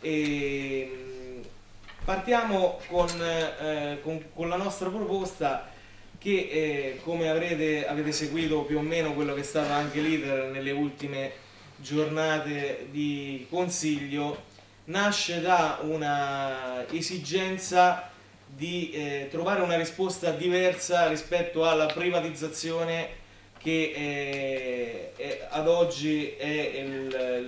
E, mh, partiamo con, eh, con, con, la nostra proposta che eh, come avrete, avete seguito più o meno quello che è stato anche l'iter nelle ultime giornate di consiglio nasce da una esigenza di eh, trovare una risposta diversa rispetto alla privatizzazione che eh, ad oggi è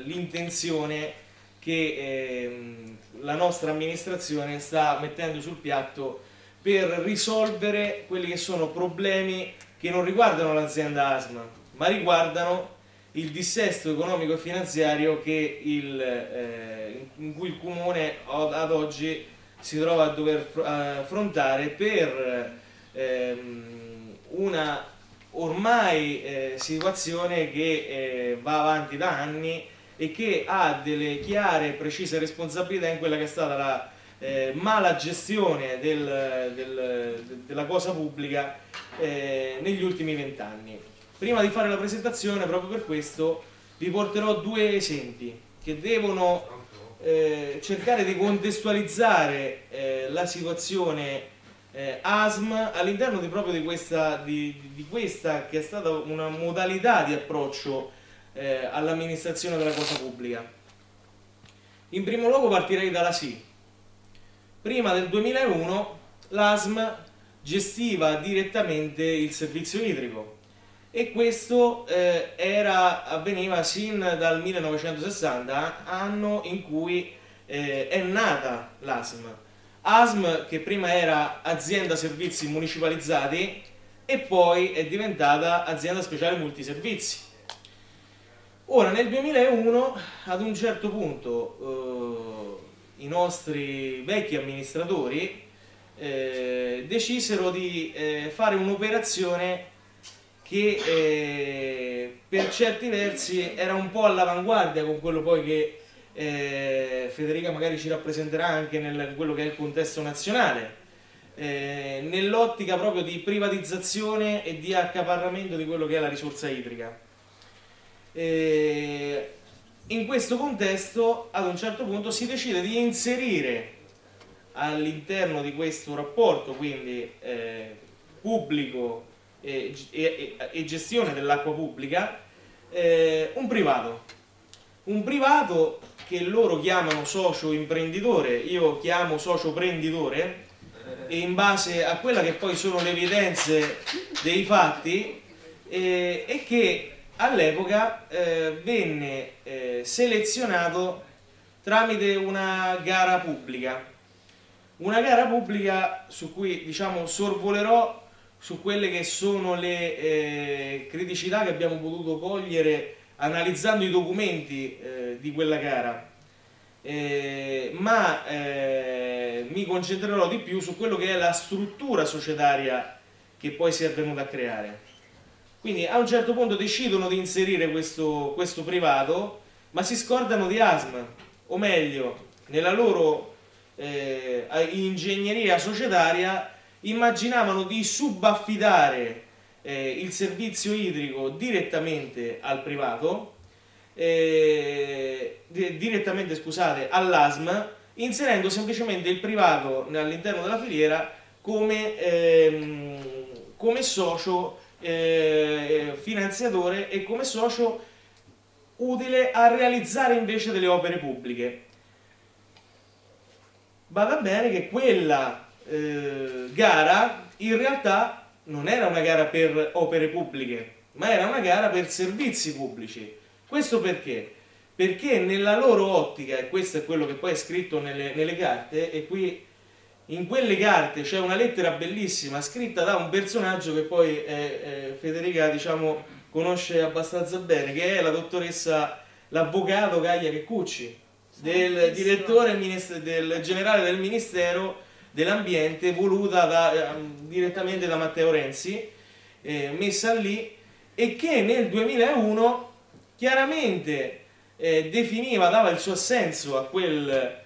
l'intenzione che eh, la nostra amministrazione sta mettendo sul piatto per risolvere quelli che sono problemi che non riguardano l'azienda ASMA, ma riguardano il dissesto economico e finanziario il, eh, in cui il Comune ad oggi si trova a dover affrontare per ehm, una ormai eh, situazione che eh, va avanti da anni e che ha delle chiare e precise responsabilità in quella che è stata la eh, mala gestione del, del, della cosa pubblica eh, negli ultimi vent'anni. Prima di fare la presentazione, proprio per questo, vi porterò due esempi che devono eh, cercare di contestualizzare eh, la situazione eh, ASM all'interno di questa, di, di questa, che è stata una modalità di approccio eh, all'amministrazione della cosa pubblica. In primo luogo partirei dalla SI. Prima del 2001 l'ASM gestiva direttamente il servizio idrico e questo eh, era, avveniva sin dal 1960, anno in cui eh, è nata l'ASM. ASM che prima era azienda servizi municipalizzati e poi è diventata azienda speciale multiservizi. Ora nel 2001 ad un certo punto eh, i nostri vecchi amministratori eh, decisero di eh, fare un'operazione che eh, per certi versi era un po' all'avanguardia con quello poi che eh, Federica magari ci rappresenterà anche nel quello che è il contesto nazionale, eh, nell'ottica proprio di privatizzazione e di accaparramento di quello che è la risorsa idrica. Eh, in questo contesto ad un certo punto si decide di inserire all'interno di questo rapporto, quindi eh, pubblico e, e, e gestione dell'acqua pubblica eh, un privato. Un privato che loro chiamano socio imprenditore. Io chiamo socio prenditore e in base a quella che poi sono le evidenze dei fatti eh, e che all'epoca eh, venne eh, selezionato tramite una gara pubblica una gara pubblica su cui diciamo sorvolerò su quelle che sono le eh, criticità che abbiamo potuto cogliere analizzando i documenti eh, di quella gara. Eh, ma eh, mi concentrerò di più su quello che è la struttura societaria che poi si è venuta a creare. Quindi a un certo punto decidono di inserire questo, questo privato, ma si scordano di ASM, o meglio, nella loro eh, ingegneria societaria immaginavano di subaffidare eh, il servizio idrico direttamente al privato, eh, direttamente scusate, all'ASM, inserendo semplicemente il privato all'interno della filiera come, ehm, come socio eh, finanziatore e come socio utile a realizzare invece delle opere pubbliche. Vada bene che quella eh, gara in realtà non era una gara per opere pubbliche, ma era una gara per servizi pubblici. Questo perché? Perché nella loro ottica, e questo è quello che poi è scritto nelle, nelle carte, e qui in quelle carte c'è una lettera bellissima scritta da un personaggio che poi eh, eh, Federica diciamo, conosce abbastanza bene, che è la dottoressa, l'avvocato Gaia Checcucci, del direttore del generale del ministero dell'ambiente voluta da, eh, direttamente da Matteo Renzi, eh, messa lì, e che nel 2001 chiaramente eh, definiva, dava il suo assenso a, quel,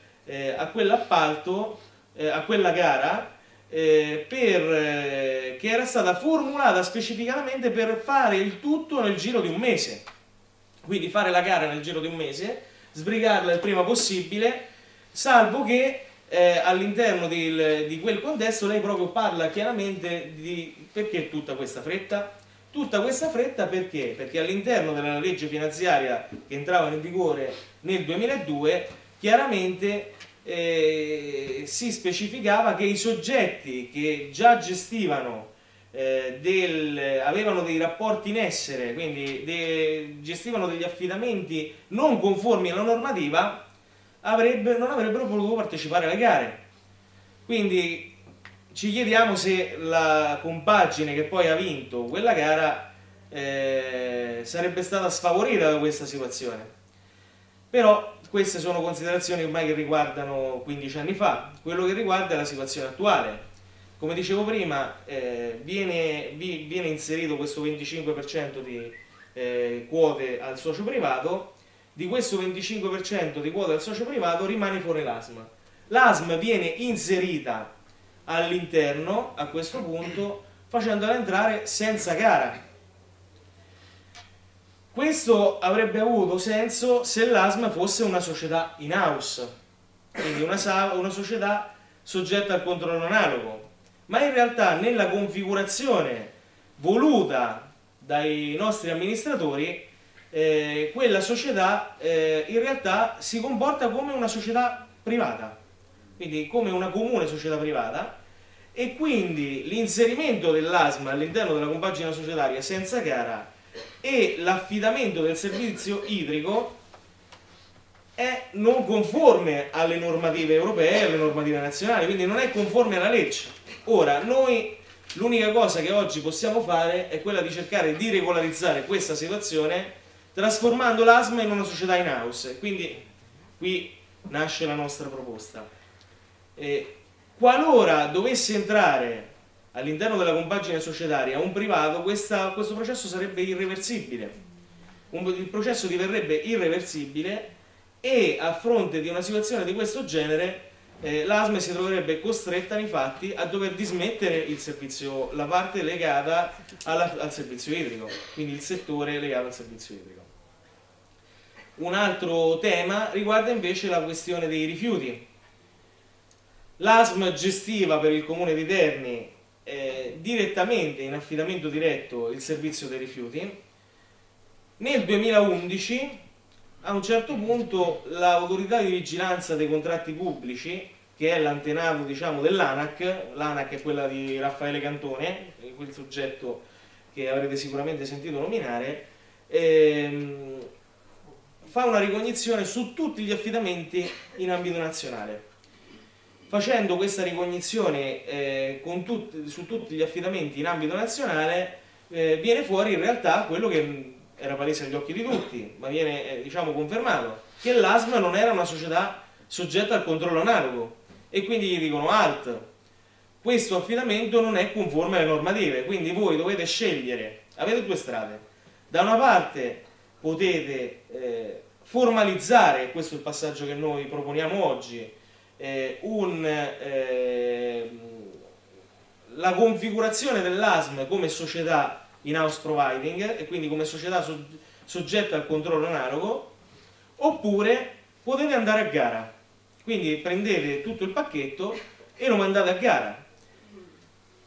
a quell'appalto, eh, a quella gara, eh, per, che era stata formulata specificamente per fare il tutto nel giro di un mese. Quindi fare la gara nel giro di un mese, sbrigarla il prima possibile, salvo che eh, all'interno di quel contesto lei proprio parla chiaramente di perché tutta questa fretta? Tutta questa fretta perché? Perché all'interno della legge finanziaria che entrava in vigore nel 2002 chiaramente eh, si specificava che i soggetti che già gestivano eh, del, avevano dei rapporti in essere, quindi de, gestivano degli affidamenti non conformi alla normativa, avrebbe, non avrebbero potuto partecipare alle gare. Quindi ci chiediamo se la compagine che poi ha vinto quella gara eh, sarebbe stata sfavorita da questa situazione. Però queste sono considerazioni ormai che riguardano 15 anni fa, quello che riguarda la situazione attuale. Come dicevo prima, eh, viene, vi, viene, inserito questo 25% di eh, quote al socio privato, di questo 25% di quote al socio privato rimane fuori l'ASM. L'ASM viene inserita all'interno a questo punto facendola entrare senza gara. Questo avrebbe avuto senso se l'ASM fosse una società in house, quindi una, una società soggetta al controllo analogo, ma in realtà nella configurazione voluta dai nostri amministratori eh, quella società eh, in realtà si comporta come una società privata quindi come una comune società privata, e quindi l'inserimento dell'ASMA all'interno della compagine societaria senza gara e l'affidamento del servizio idrico è non conforme alle normative europee e alle normative nazionali, quindi non è conforme alla legge. Ora, noi l'unica cosa che oggi possiamo fare è quella di cercare di regolarizzare questa situazione trasformando l'ASMA in una società in house, quindi qui nasce la nostra proposta. Eh, qualora dovesse entrare all'interno della compagine societaria un privato, questa, questo processo sarebbe irreversibile. Un, il processo diverrebbe irreversibile e a fronte di una situazione di questo genere eh, l'ASME si troverebbe costretta nei fatti a dover dismettere servizio, la parte legata alla, al servizio idrico, quindi il settore legato al servizio idrico. Un altro tema riguarda invece la questione dei rifiuti. L'ASM gestiva per il comune di Terni eh, direttamente, in affidamento diretto, il servizio dei rifiuti. Nel 2011, a un certo punto, l'autorità di vigilanza dei contratti pubblici, che è l'antenato diciamo, dell'ANAC, l'ANAC è quella di Raffaele Cantone, quel soggetto che avrete sicuramente sentito nominare, ehm, fa una ricognizione su tutti gli affidamenti in ambito nazionale facendo questa ricognizione eh, tut su tutti gli affidamenti in ambito nazionale eh, viene fuori in realtà quello che era palese agli occhi di tutti, ma viene eh, diciamo confermato, che l'ASMA non era una società soggetta al controllo analogo e quindi gli dicono alt, questo affidamento non è conforme alle normative, quindi voi dovete scegliere, avete due strade, da una parte potete eh, formalizzare, questo è il passaggio che noi proponiamo oggi, eh, un, eh, la configurazione dell'ASM come società in house providing e quindi come società so, soggetta al controllo analogo oppure potete andare a gara. Quindi prendete tutto il pacchetto e lo mandate a gara.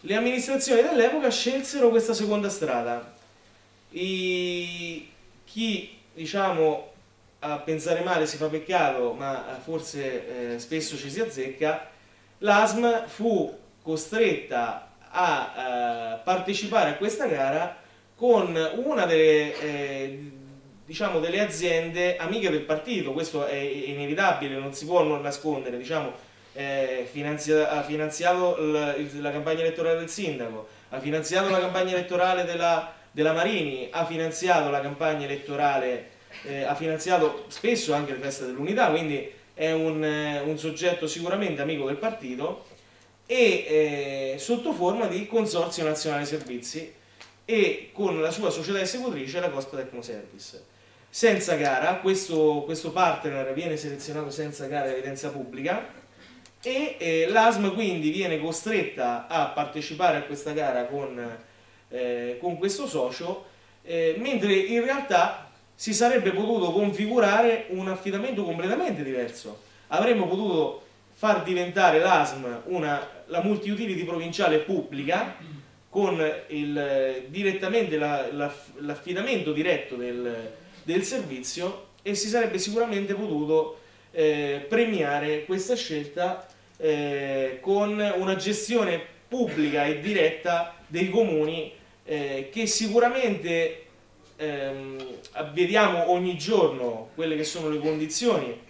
Le amministrazioni dell'epoca scelsero questa seconda strada. I, chi diciamo a pensare male si fa peccato, ma forse eh, spesso ci si azzecca, l'ASM fu costretta a eh, partecipare a questa gara con una delle, eh, diciamo, delle aziende amiche del partito, questo è inevitabile, non si può non nascondere, diciamo, finanzia ha finanziato la, la, campagna elettorale del sindaco, ha finanziato la campagna elettorale della, della Marini, ha finanziato la campagna elettorale eh, ha finanziato spesso anche le feste dell'unità, quindi è un, eh, un, soggetto sicuramente amico del partito e eh, sotto forma di Consorzio Nazionale Servizi e con la sua società esecutrice la Cospa Tecnoservice. Senza gara, questo, questo partner viene selezionato senza gara evidenza pubblica e eh, l'ASM quindi viene costretta a partecipare a questa gara con, eh, con questo socio, eh, mentre in realtà si sarebbe potuto configurare un affidamento completamente diverso. avremmo potuto far diventare l'ASM la multi-utility provinciale pubblica con il, direttamente l'affidamento la, diretto del, del, servizio e si sarebbe sicuramente potuto eh, premiare questa scelta eh, con una gestione pubblica e diretta dei comuni eh, che sicuramente ehm, vediamo ogni giorno quelle che sono le condizioni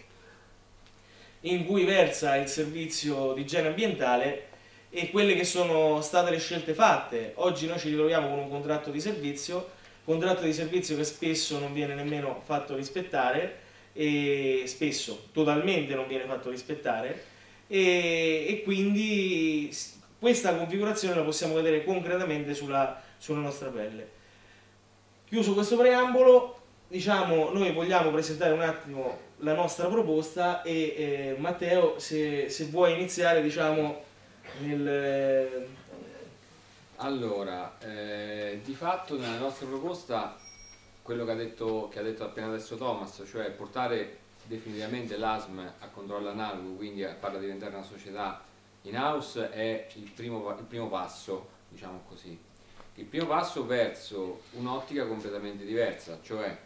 in cui versa il servizio di igiene ambientale e quelle che sono state le scelte fatte. Oggi noi ci ritroviamo con un contratto di servizio, contratto di servizio che spesso non viene nemmeno fatto rispettare e spesso totalmente non viene fatto rispettare e, e quindi questa configurazione la possiamo vedere concretamente sulla, sulla nostra pelle. Chiuso questo preambolo, diciamo, noi vogliamo presentare un attimo la nostra proposta e eh, Matteo se, se, vuoi iniziare diciamo nel... Eh, allora, eh, di fatto nella nostra proposta quello che ha, detto, che ha detto appena adesso Thomas, cioè portare definitivamente l'ASM a controllo analogo, quindi a farla diventare una società in house è il primo, il primo passo, diciamo così. Il primo passo verso un'ottica completamente diversa, cioè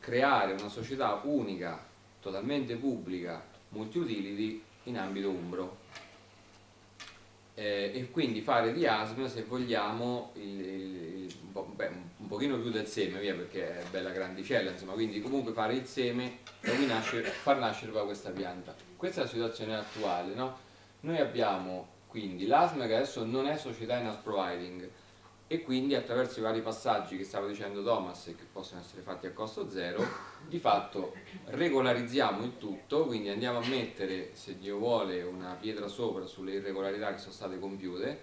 creare una società unica totalmente pubblica, multi-utility in ambito umbro. Eh, e quindi fare di ASM se vogliamo il, il, po', beh, un, pochino più del seme via perché è bella grandicella insomma quindi comunque fare il seme e cui far nascere poi questa pianta questa è la situazione attuale no? noi abbiamo quindi l'ASM che adesso non è società in house providing e quindi attraverso i vari passaggi che stava dicendo Thomas e che possono essere fatti a costo zero, di fatto regolarizziamo il tutto, quindi andiamo a mettere, se Dio vuole, una pietra sopra sulle irregolarità che sono state compiute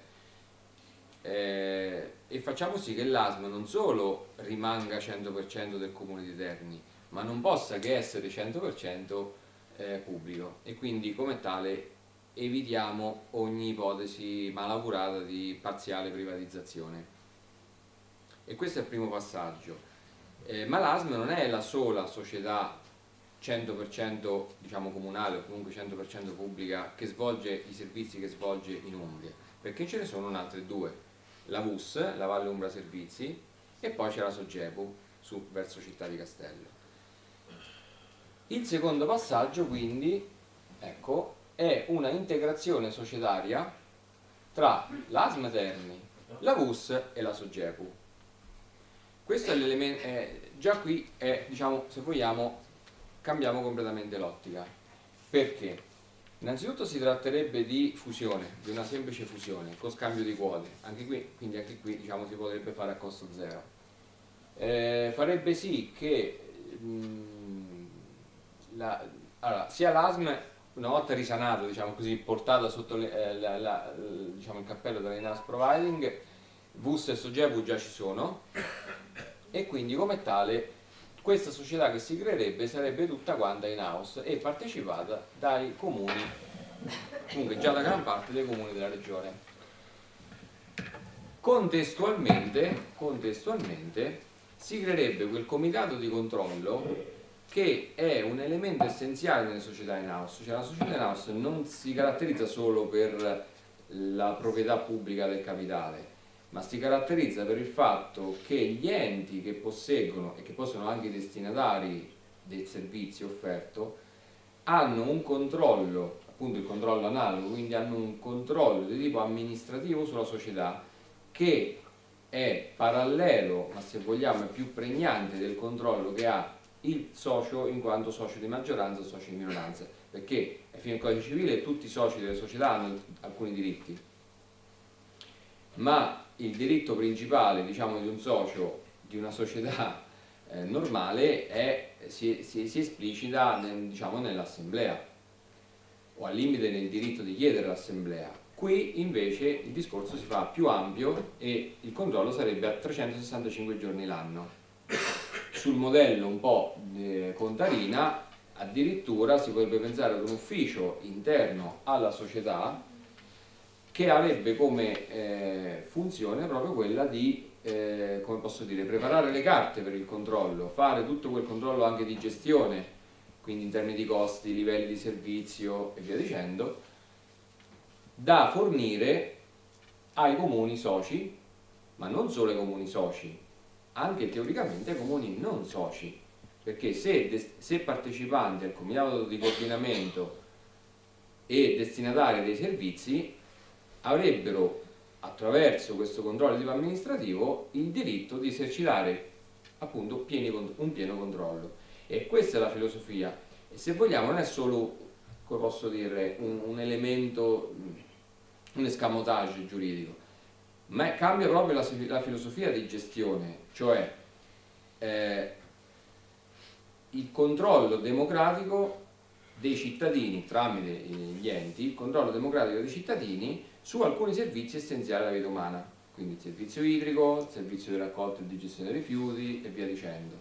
eh, e facciamo sì che l'ASM non solo rimanga 100% del comune di Terni, ma non possa che essere 100% eh, pubblico. E quindi come tale evitiamo ogni ipotesi malaugurata di parziale privatizzazione e questo è il primo passaggio. Eh, ma l'ASM non è la sola società 100% diciamo, comunale o comunque 100% pubblica che svolge i servizi che svolge in Umbria, perché ce ne sono altre due, la VUS, la Valle Umbra Servizi, e poi c'è la Sogepu su, verso Città di Castello. Il secondo passaggio quindi ecco, è una integrazione societaria tra l'ASM Terni, la VUS e la Sogepu questo è l'elemento, eh, già qui è, diciamo, se vogliamo, cambiamo completamente l'ottica. Perché? Innanzitutto si tratterebbe di fusione, di una semplice fusione, con scambio di quote, anche qui, quindi anche qui diciamo, si potrebbe fare a costo zero. Eh, farebbe sì che mh, mm, la, allora, sia l'ASM, una volta risanato, diciamo così, portata sotto le, eh, la, la, diciamo, il cappello dell'Inas Providing, VUS e Sogebu già ci sono, e quindi come tale questa società che si creerebbe sarebbe tutta quanta in house e partecipata dai comuni, comunque già da gran parte dei comuni della regione. Contestualmente, contestualmente si creerebbe quel comitato di controllo che è un elemento essenziale nelle società in house, cioè la società in house non si caratterizza solo per la proprietà pubblica del capitale, ma si caratterizza per il fatto che gli enti che posseggono e che possono anche i destinatari del servizio offerto hanno un controllo, appunto il controllo analogo, quindi hanno un controllo di tipo amministrativo sulla società che è parallelo, ma se vogliamo è più pregnante del controllo che ha il socio in quanto socio di maggioranza o socio di minoranza, perché ai fine del codice civile tutti i soci delle società hanno alcuni diritti, ma il diritto principale diciamo, di un socio di una società eh, normale è, si, si, si, esplicita nel, diciamo, nell'assemblea o al limite nel diritto di chiedere l'assemblea. Qui invece il discorso si fa più ampio e il controllo sarebbe a 365 giorni l'anno. Sul modello un po' eh, contarina addirittura si potrebbe pensare ad un ufficio interno alla società che avrebbe come eh, funzione proprio quella di, eh, come posso dire, preparare le carte per il controllo, fare tutto quel controllo anche di gestione, quindi in termini di costi, livelli di servizio e via dicendo, da fornire ai comuni soci, ma non solo ai comuni soci, anche teoricamente ai comuni non soci, perché se, se partecipanti al comitato di coordinamento e destinatari dei servizi avrebbero attraverso questo controllo di tipo amministrativo il diritto di esercitare appunto pieni, un pieno controllo. E questa è la filosofia. E se vogliamo non è solo come posso dire un, un elemento un escamotage giuridico ma cambia proprio la, la filosofia di gestione cioè eh, il controllo democratico dei cittadini tramite gli enti, il controllo democratico dei cittadini su alcuni servizi essenziali della vita umana, quindi il servizio idrico, il servizio di raccolta e di gestione dei rifiuti e via dicendo.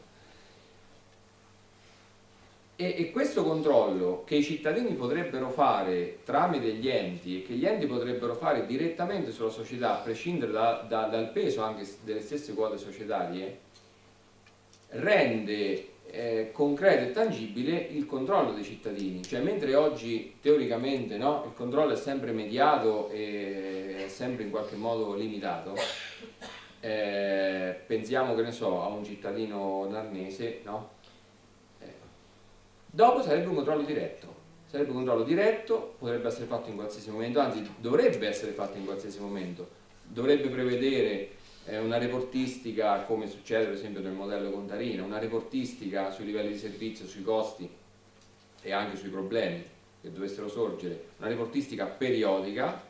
E, e, questo controllo che i cittadini potrebbero fare tramite gli enti e che gli enti potrebbero fare direttamente sulla società, a prescindere da, da, dal peso anche delle stesse quote societarie, rende eh, concreto e tangibile il controllo dei cittadini, cioè mentre oggi teoricamente no, il controllo è sempre mediato e è sempre in qualche modo limitato, eh, pensiamo che ne so a un cittadino narnese, no? eh, dopo sarebbe un controllo diretto, sarebbe un controllo diretto, potrebbe essere fatto in qualsiasi momento, anzi dovrebbe essere fatto in qualsiasi momento, dovrebbe prevedere una reportistica come succede per esempio nel modello Contarina, una reportistica sui livelli di servizio, sui costi e anche sui problemi che dovessero sorgere, una reportistica periodica,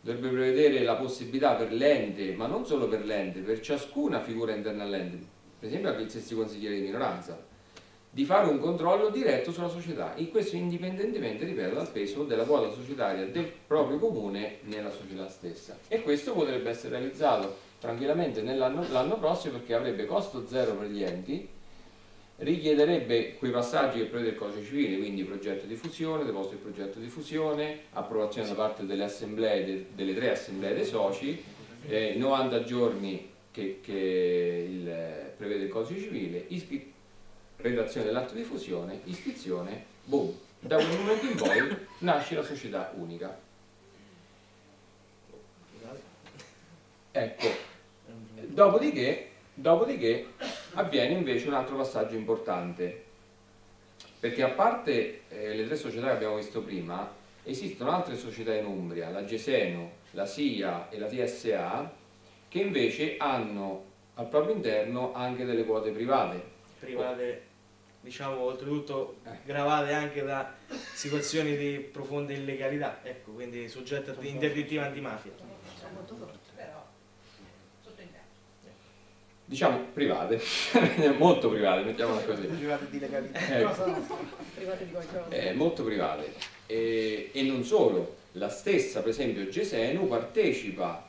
dovrebbe prevedere la possibilità per l'ente, ma non solo per l'ente, per ciascuna figura interna all'ente, per esempio anche gli stessi consiglieri di minoranza, di fare un controllo diretto sulla società, e questo indipendentemente, ripeto, dal peso della quota societaria del proprio comune nella società stessa. E questo potrebbe essere realizzato tranquillamente l'anno prossimo perché avrebbe costo zero per gli enti, richiederebbe quei passaggi che prevede il codice civile, quindi progetto di fusione, deposito del progetto di fusione, approvazione da parte delle assemblee, de, delle tre assemblee dei soci, eh, 90 giorni che, che il, prevede il codice civile, redazione dell'atto di fusione, iscrizione, boom, da quel momento in poi nasce la società unica. Ecco, Dopodiché, dopodiché avviene invece un altro passaggio importante, perché a parte eh, le tre società che abbiamo visto prima, esistono altre società in Umbria, la Geseno, la SIA e la TSA, che invece hanno al proprio interno anche delle quote private. Private, diciamo, oltretutto eh. gravate anche da situazioni di profonda illegalità, ecco, quindi soggette a interdittiva antimafia. Molto forte. Diciamo private, molto private, mettiamola così. Private di legalità. Ecco. private di qualcosa. Eh, molto private. E, e, non solo, la stessa, per esempio, Gesenu partecipa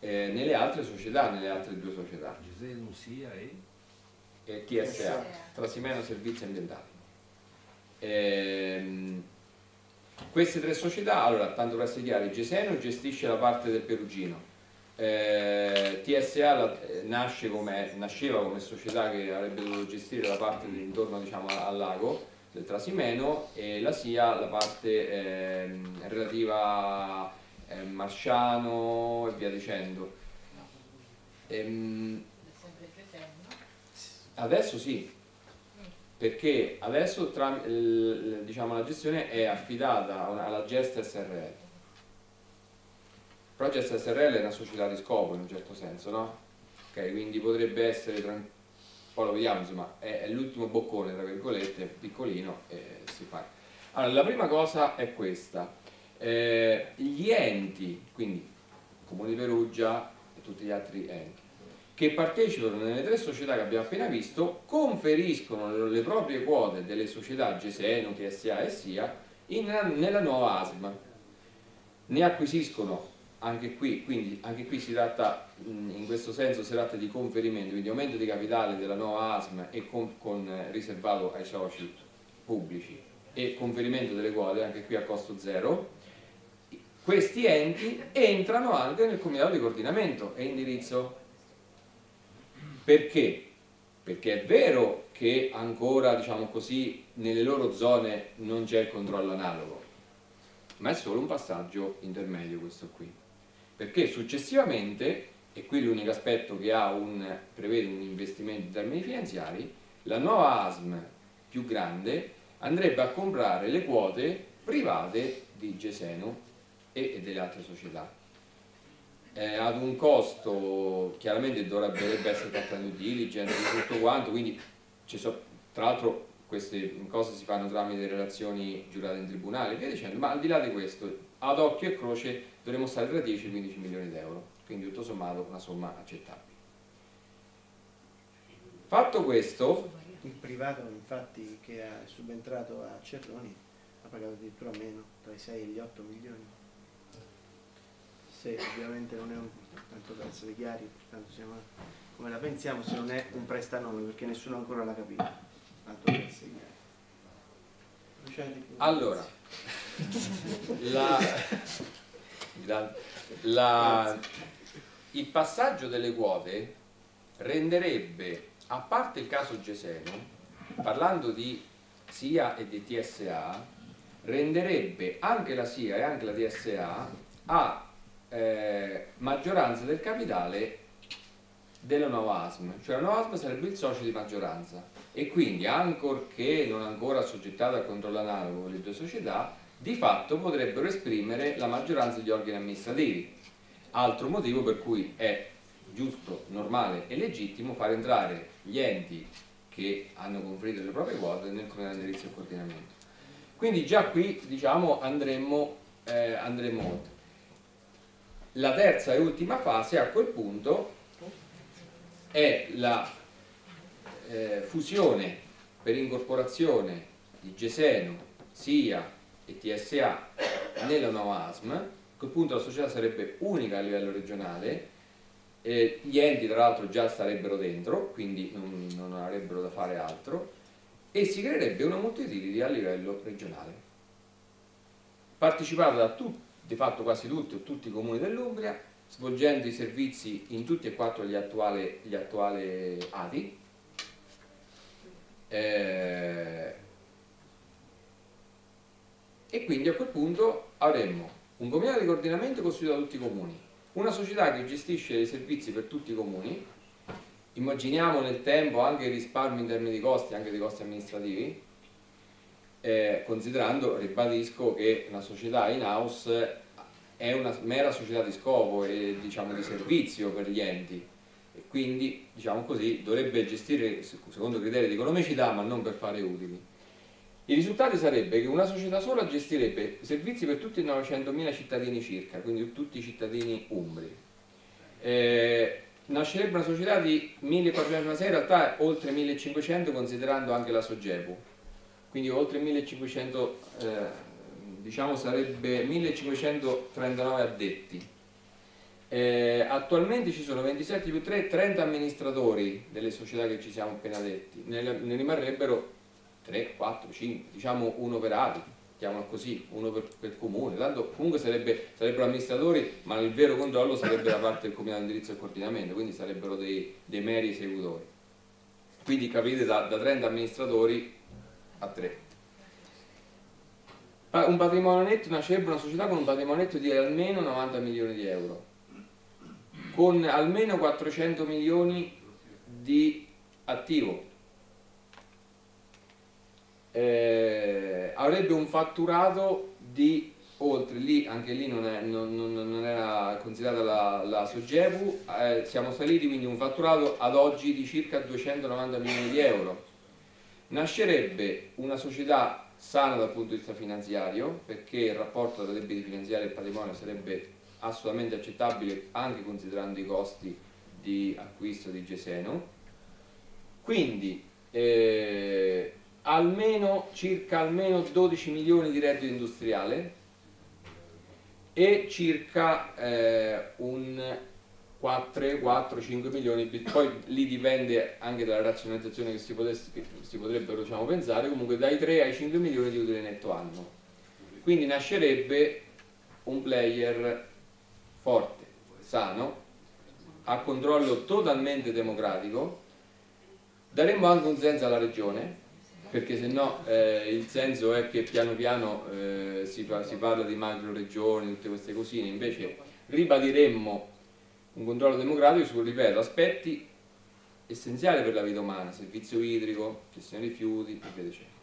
eh, nelle altre società, nelle altre due società. Gesenu sia e? e TSA, Trasimeno Servizi Ambientali. Ehm, queste tre società, allora, tanto per essere chiari, Gesenu gestisce la parte del Perugino, eh, TSA la, eh, nasce come, nasceva come società che avrebbe dovuto gestire la parte intorno diciamo, al lago del Trasimeno e la SIA la parte eh, relativa a eh, Marciano e via dicendo. Ehm, adesso sì, perché adesso tra, diciamo, la gestione è affidata alla Gest SRL Project SRL è una società di scopo in un certo senso, no? Ok, quindi potrebbe essere, poi lo vediamo, insomma, è, è l'ultimo boccone, tra virgolette, piccolino, e si fa. Allora, la prima cosa è questa. Eh, gli enti, quindi Comune di Perugia e tutti gli altri enti, che partecipano nelle tre società che abbiamo appena visto, conferiscono le proprie quote delle società Geseno, TSA e SIA in, nella nuova ASM. Ne acquisiscono anche qui, quindi, anche qui si tratta, in questo senso si tratta di conferimento, quindi aumento di capitale della nuova ASM e con, con riservato ai soci pubblici e conferimento delle quote, anche qui a costo zero, questi enti entrano anche nel comitato di coordinamento e indirizzo. Perché? perché è vero che ancora, diciamo così, nelle loro zone non c'è il controllo analogo, ma è solo un passaggio intermedio questo qui. Perché successivamente, e qui l'unico aspetto che un, prevede un investimento in termini finanziari, la nuova ASM più grande andrebbe a comprare le quote private di Geseno e delle altre società. Eh, ad un costo chiaramente dovrebbe essere fatta due diligence di tutto quanto quindi so, tra l'altro queste cose si fanno tramite relazioni giurate in tribunale via dicendo ma al di là di questo ad occhio e croce dovremmo stare tra 10 e 15 milioni di euro quindi tutto sommato una somma accettabile. Fatto questo il privato infatti che è subentrato a Cerroni ha pagato addirittura meno tra i 6 e gli 8 milioni. Se ovviamente non è un, tanto per essere chiari, tanto siamo, come la pensiamo, se non è un prestanome, perché nessuno ancora l'ha capito, tanto per essere chiari. Allora, la, la, il passaggio delle quote renderebbe, a parte il caso Geseno, parlando di SIA e di TSA, renderebbe anche la SIA e anche la TSA a eh, maggioranza del capitale della nuova ASM, cioè la nuova ASM sarebbe il socio di maggioranza. E quindi ancorché non ancora assoggettata al controllo analogo con le due società, di fatto potrebbero esprimere la maggioranza degli organi amministrativi. Altro motivo per cui è giusto, normale e legittimo far entrare gli enti che hanno conferito le proprie quote nel comitato di indirizzo e coordinamento. Quindi già qui diciamo andremo, eh, andremo oltre. La terza e ultima fase a quel punto è la eh, fusione per incorporazione di Geseno, SIA e TSA nella nuova ASM, a quel punto la società sarebbe unica a livello regionale, eh, gli enti tra l'altro già starebbero dentro, quindi non, non avrebbero da fare altro, e si creerebbe una multiutility a livello regionale, partecipata da tutti di fatto quasi tutti o tutti i comuni dell'Umbria, svolgendo i servizi in tutti e quattro gli attuali, gli attuali ATI. Eh, e quindi a quel punto avremmo un comitato di coordinamento costituito da tutti i comuni, una società che gestisce i servizi per tutti i comuni, immaginiamo nel tempo anche il risparmio in termini di costi, anche dei costi amministrativi, eh, considerando, ribadisco, che una società in house è una mera società di scopo e diciamo, di servizio per gli enti. E quindi diciamo così, dovrebbe gestire secondo criteri di economicità ma non per fare utili. I risultati sarebbe che una società sola gestirebbe servizi per tutti i 900.000 cittadini circa, quindi tutti i cittadini umbri. Eh, nascerebbe una società di 1.406, in realtà oltre 1.500 considerando anche la Sogepu, quindi oltre 1500 eh, diciamo sarebbe 1539 addetti. Eh, attualmente ci sono 27 più 3 30 amministratori delle società che ci siamo appena detti. Ne, ne rimarrebbero 3, 4, 5 diciamo uno per ATI chiamalo così, uno per, per comune tanto comunque sarebbe, sarebbero amministratori ma il vero controllo sarebbe da parte del comitato di indirizzo e coordinamento quindi sarebbero dei, dei meri esecutori quindi capite da, da 30 amministratori a 3. Un patrimonio netto nascerebbe una società con un patrimonio netto di almeno 90 milioni di euro, con almeno 400 milioni di attivo. Eh, avrebbe un fatturato di oltre lì, anche lì non, è, non, non, non era considerata la, la Sogepu, eh, siamo saliti quindi un fatturato ad oggi di circa 290 milioni di euro. Nascerebbe una società sana dal punto di vista finanziario perché il rapporto tra debiti finanziari e patrimonio sarebbe assolutamente accettabile anche considerando i costi di acquisto di Geseno. Quindi eh, almeno circa almeno 12 milioni di reddito industriale e circa eh, un 4, 4, 5 milioni, poi lì dipende anche dalla razionalizzazione che si, potesse, che si potrebbero diciamo, pensare, comunque dai 3 ai 5 milioni di utile netto anno. Quindi nascerebbe un player forte, sano, a controllo totalmente democratico, Daremmo anche un senso alla regione, perché se no eh, il senso è che piano piano eh, si, si, parla di macro regioni, tutte queste cosine, invece ribadiremmo un controllo democratico su, ripeto, aspetti essenziali per la vita umana, servizio idrico, gestione rifiuti e dicendo.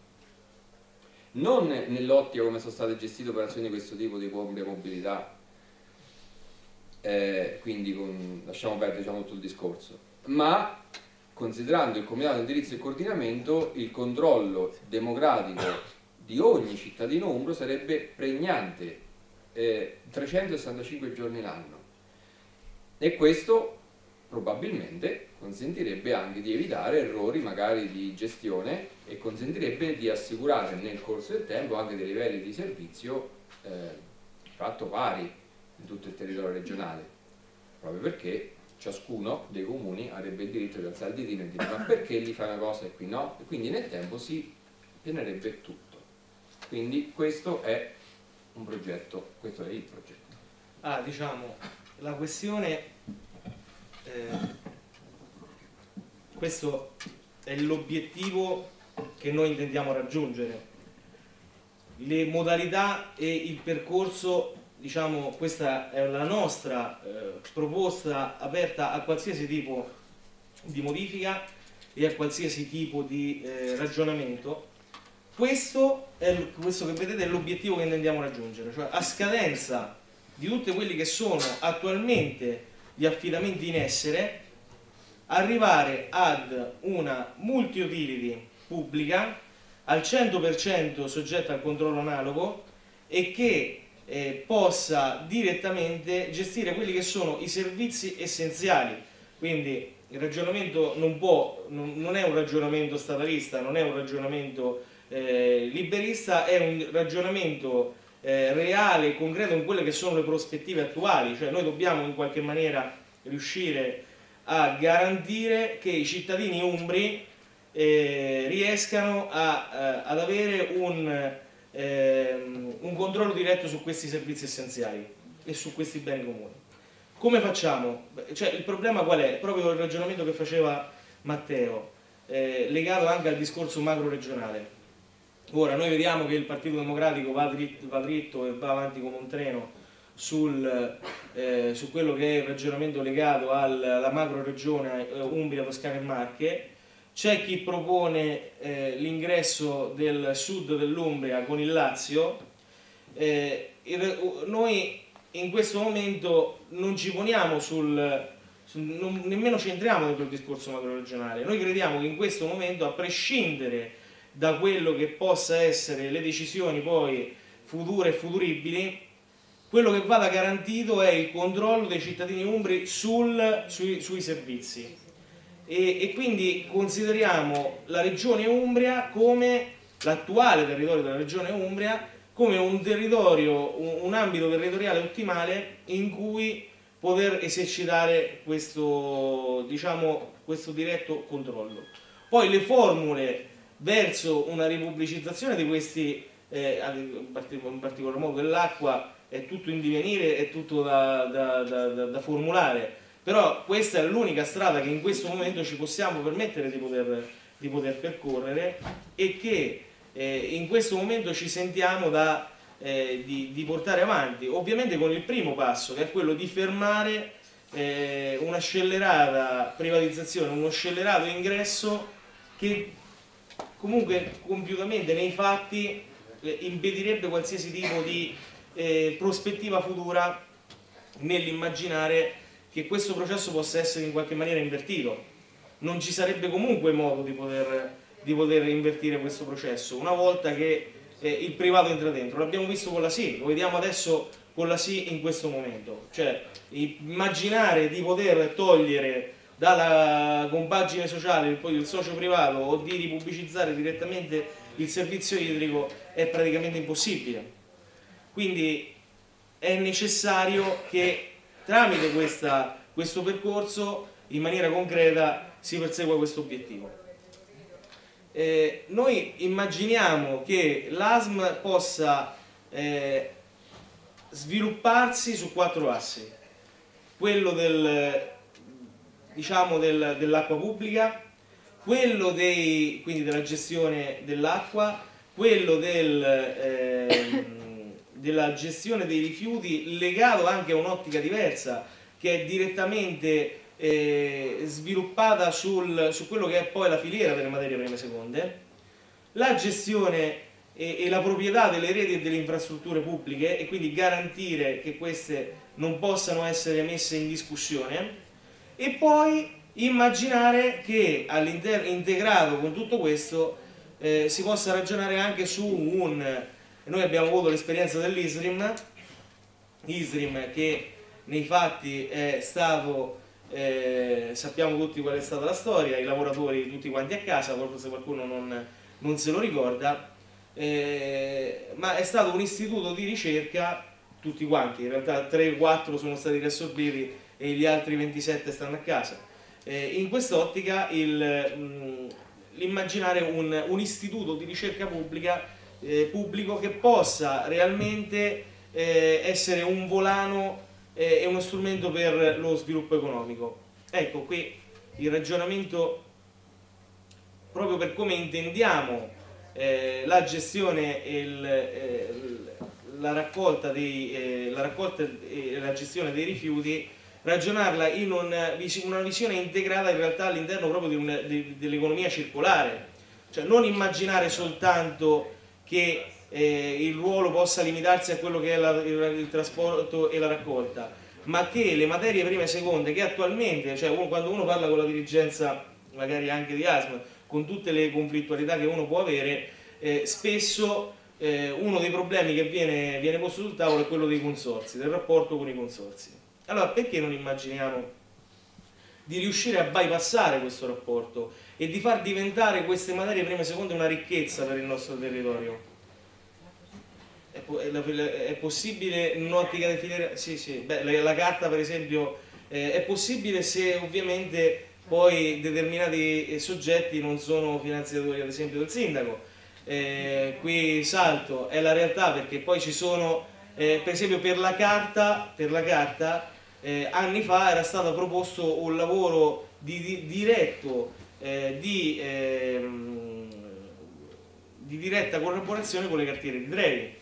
Non nell'ottica come sono state gestite operazioni di questo tipo di mobilità, eh, quindi con, lasciamo perdere diciamo, tutto il discorso, ma considerando il Comitato di indirizzo e coordinamento, il controllo democratico di ogni cittadino umbro sarebbe pregnante eh, 365 giorni l'anno. E questo probabilmente consentirebbe anche di evitare errori magari di gestione e consentirebbe di assicurare nel corso del tempo anche dei livelli di servizio eh, fatto pari in tutto il territorio regionale proprio perché ciascuno dei comuni avrebbe il diritto di alzare il ditino e dire ma perché lì fa una cosa e qui no? E quindi nel tempo si pianerebbe tutto. Quindi questo è un progetto, questo è il progetto. Ah, diciamo, la questione, eh, questo è l'obiettivo che noi intendiamo raggiungere. Le modalità e il percorso diciamo, questa è la nostra eh, proposta aperta a qualsiasi tipo di modifica e a qualsiasi tipo di eh, ragionamento. Questo, è, questo che vedete è l'obiettivo che intendiamo raggiungere, cioè a scadenza di tutti quelli che sono attualmente gli affidamenti in essere, arrivare ad una multi-utility pubblica al 100% soggetta al controllo analogo e che eh, possa direttamente gestire quelli che sono i servizi essenziali. Quindi il ragionamento non, può, non, non è un ragionamento statalista, non è un ragionamento eh, liberista, è un ragionamento eh, reale concreto in quelle che sono le prospettive attuali, cioè noi dobbiamo in qualche maniera riuscire a garantire che i cittadini umbri eh, riescano a, eh, ad avere un ehm, un controllo diretto su questi servizi essenziali e su questi beni comuni. Come facciamo? Cioè, il problema qual è? Proprio il ragionamento che faceva Matteo, eh, legato anche al discorso macro regionale. Ora, noi vediamo che il Partito Democratico va dritto, va dritto e va avanti come un treno sul, eh, su quello che è il ragionamento legato alla macro regione eh, Umbria, Toscana e Marche, c'è chi propone eh, l'ingresso del sud dell'Umbria con il Lazio, eh, noi in questo momento non ci poniamo sul, sul non, nemmeno ci entriamo dentro il discorso macro-regionale, noi crediamo che in questo momento, a prescindere da quello che possa essere le decisioni poi future e futuribili, quello che vada garantito è il controllo dei cittadini umbri sul, sui, sui servizi e, e quindi consideriamo la regione Umbria come l'attuale territorio della regione Umbria come un territorio, un, un ambito territoriale ottimale in cui poter esercitare questo, diciamo, questo diretto controllo. Poi le formule verso una ripubblicizzazione di questi, eh, in particolar modo dell'acqua, è tutto in divenire, è tutto da, da, da, da formulare però questa è l'unica strada che in questo momento ci possiamo permettere di poter, di poter percorrere e che eh, in questo momento ci sentiamo da, eh, di, di, portare avanti, ovviamente con il primo passo che è quello di fermare eh, una scellerata privatizzazione, uno scellerato ingresso che comunque compiutamente nei fatti eh, impedirebbe qualsiasi tipo di eh, prospettiva futura nell'immaginare che questo processo possa essere in qualche maniera invertito. Non ci sarebbe comunque modo di poter, di poter invertire questo processo una volta che eh, il privato entra dentro. L'abbiamo visto con la SI, lo vediamo adesso con la SI in questo momento. Cioè, immaginare di poter togliere dalla compagine sociale il, il socio privato o di ripubblicizzare direttamente il servizio idrico è praticamente impossibile. Quindi è necessario che tramite questa, questo percorso in maniera concreta si persegua questo obiettivo. Eh, noi immaginiamo che l'ASM possa eh, svilupparsi su quattro assi. Quello del, diciamo del, dell'acqua pubblica, quello dei, quindi della gestione dell'acqua, quello del, ehm, della gestione dei rifiuti legato anche a un'ottica diversa che è direttamente eh, sviluppata sul, su quello che è poi la filiera delle materie prime seconde, la gestione e, e la proprietà delle reti e delle infrastrutture pubbliche e quindi garantire che queste non possano essere messe in discussione e poi immaginare che all'interno integrato con tutto questo eh, si possa ragionare anche su un noi abbiamo avuto l'esperienza dell'ISRIM ISRIM che nei fatti è stato eh, sappiamo tutti qual è stata la storia i lavoratori tutti quanti a casa forse qualcuno non, non se lo ricorda eh, ma è stato un istituto di ricerca tutti quanti, in realtà 3-4 sono stati riassorbiti e gli altri 27 stanno a casa. Eh, in quest'ottica l'immaginare un, un, istituto di ricerca pubblica, eh, pubblico che possa realmente eh, essere un volano eh, e uno strumento per lo sviluppo economico. Ecco qui il ragionamento proprio per come intendiamo eh, la gestione e il, eh, la, raccolta dei, eh, la raccolta e la gestione dei rifiuti ragionarla in un, una visione integrata in realtà all'interno proprio dell'economia circolare cioè non immaginare soltanto che eh, il ruolo possa limitarsi a quello che è la, il, il, trasporto e la raccolta ma che le materie prime e seconde che attualmente, cioè uno, quando uno parla con la dirigenza magari anche di ASM con tutte le conflittualità che uno può avere, eh, spesso eh, uno dei problemi che viene, viene posto sul tavolo è quello dei consorsi, del rapporto con i consorsi. Allora perché non immaginiamo di riuscire a bypassare questo rapporto e di far diventare queste materie prime e seconde una ricchezza per il nostro territorio? È, è possibile un'ottica di filiera? Sì, sì, Beh, la, la, carta per esempio eh, è possibile se ovviamente poi determinati eh, soggetti non sono finanziatori ad esempio del sindaco eh, qui salto è la realtà perché poi ci sono eh, per esempio per la carta, per la carta eh, anni fa era stato proposto un lavoro di, di, diretto eh, di, ehm, di diretta collaborazione con le cartiere di Trevi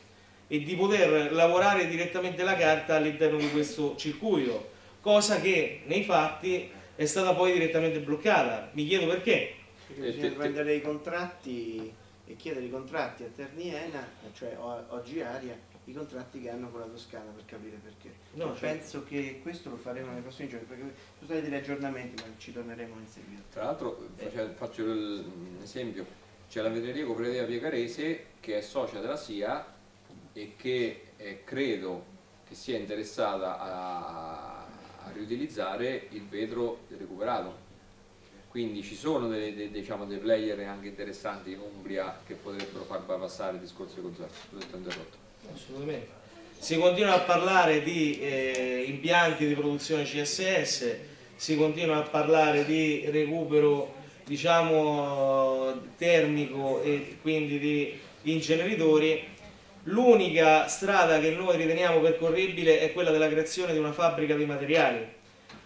e di poter lavorare direttamente la carta all'interno di questo circuito cosa che nei fatti è stata poi direttamente bloccata. Mi chiedo perché. Perché bisogna prendere i contratti e chiedere i contratti a Terniena, cioè oggi Aria, i contratti che hanno con la Toscana per capire perché. No, cioè... Penso che questo lo faremo nei prossimi giorni, perché sono stati degli aggiornamenti, ma ci torneremo in seguito. Tra l'altro, eh. faccio un esempio, c'è la vetreria cooperativa Piegarese che è socia della SIA e che eh, credo che sia interessata a a riutilizzare il vetro recuperato. Quindi ci sono dei, dei, diciamo, dei player anche interessanti in Umbria che potrebbero far passare il discorso di consorzi assolutamente si continua a parlare di eh, impianti di produzione CSS si continua a parlare di recupero diciamo termico e quindi di inceneritori L'unica strada che noi riteniamo percorribile è quella della creazione di una fabbrica di materiali.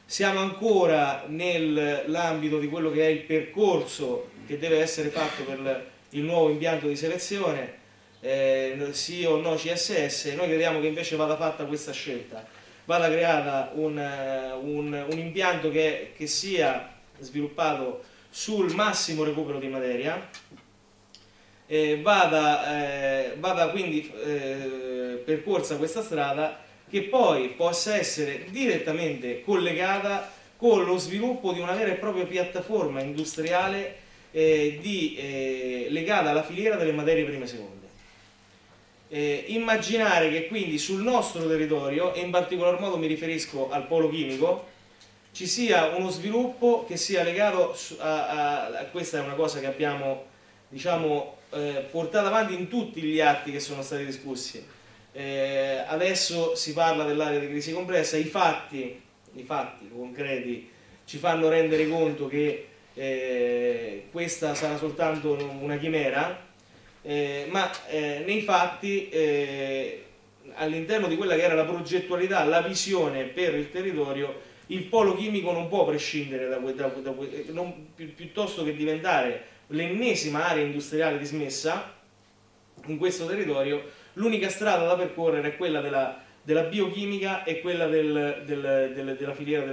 Siamo ancora nell'ambito di quello che è il percorso che deve essere fatto per il nuovo impianto di selezione, eh, sì o no CSS, noi crediamo che invece vada fatta questa scelta, vada creata un, un, un impianto che, che sia sviluppato sul massimo recupero di materia, eh, vada, eh, vada, quindi eh, percorsa questa strada che poi possa essere direttamente collegata con lo sviluppo di una vera e propria piattaforma industriale eh, di, eh, legata alla filiera delle materie prime seconde. Eh, immaginare che quindi sul nostro territorio, e in particolar modo mi riferisco al polo chimico, ci sia uno sviluppo che sia legato a, a, a questa è una cosa che abbiamo diciamo, eh, portata avanti in tutti gli atti che sono stati discussi. Eh, adesso si parla dell'area di crisi complessa, i fatti, i fatti concreti ci fanno rendere conto che eh, questa sarà soltanto una chimera, eh, ma eh, nei fatti eh, all'interno di quella che era la progettualità, la visione per il territorio, il polo chimico non può prescindere da, da, da, non, pi, piuttosto che diventare l'ennesima area industriale dismessa in questo territorio, l'unica strada da percorrere è quella della, della biochimica e quella del, del, del, della filiera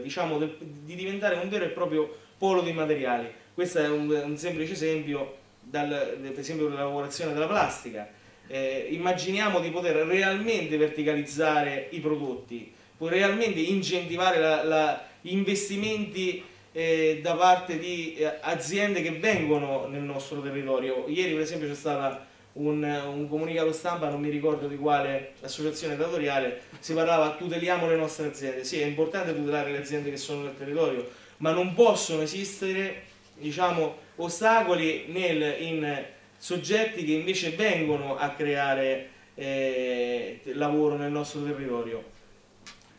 diciamo, di diventare un vero e proprio polo di materiali. Questo è un, un semplice esempio, dal, per esempio della lavorazione della plastica. Eh, immaginiamo di poter realmente verticalizzare i prodotti, realmente incentivare gli investimenti eh, da parte di eh, aziende che vengono nel nostro territorio. Ieri per esempio c'è stato un, un, comunicato stampa, non mi ricordo di quale associazione datoriale, si parlava tuteliamo le nostre aziende. Sì, è importante tutelare le aziende che sono nel territorio, ma non possono esistere diciamo, ostacoli nel, in soggetti che invece vengono a creare eh, lavoro nel nostro territorio.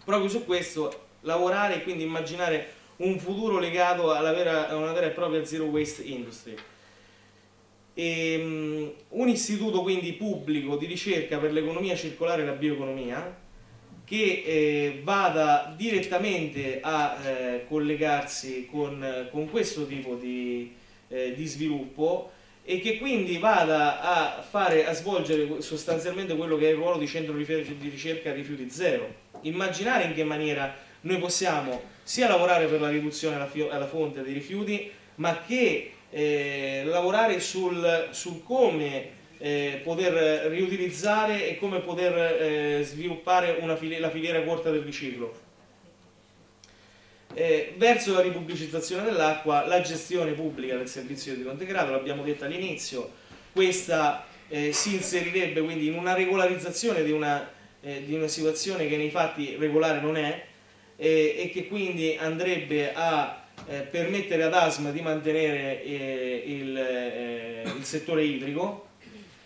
Proprio su questo lavorare e quindi immaginare un futuro legato vera, a una vera e propria zero waste industry. E, um, un istituto quindi pubblico di ricerca per l'economia circolare e la bioeconomia che eh, vada direttamente a eh, collegarsi con, con, questo tipo di, eh, di, sviluppo e che quindi vada a, fare, a svolgere sostanzialmente quello che è il ruolo di centro di ricerca rifiuti zero. Immaginare in che maniera noi possiamo sia lavorare per la riduzione alla, alla fonte dei rifiuti, ma che eh, lavorare sul, sul come eh, poter riutilizzare e come poter eh, sviluppare fili la filiera corta del riciclo. Eh, verso la ripubblicizzazione dell'acqua, la gestione pubblica del servizio di integrato, l'abbiamo detto all'inizio, questa eh, si inserirebbe quindi in una regolarizzazione di una, eh, di una situazione che nei fatti regolare non è eh, e che quindi andrebbe a permettere ad ASM di mantenere il, il settore idrico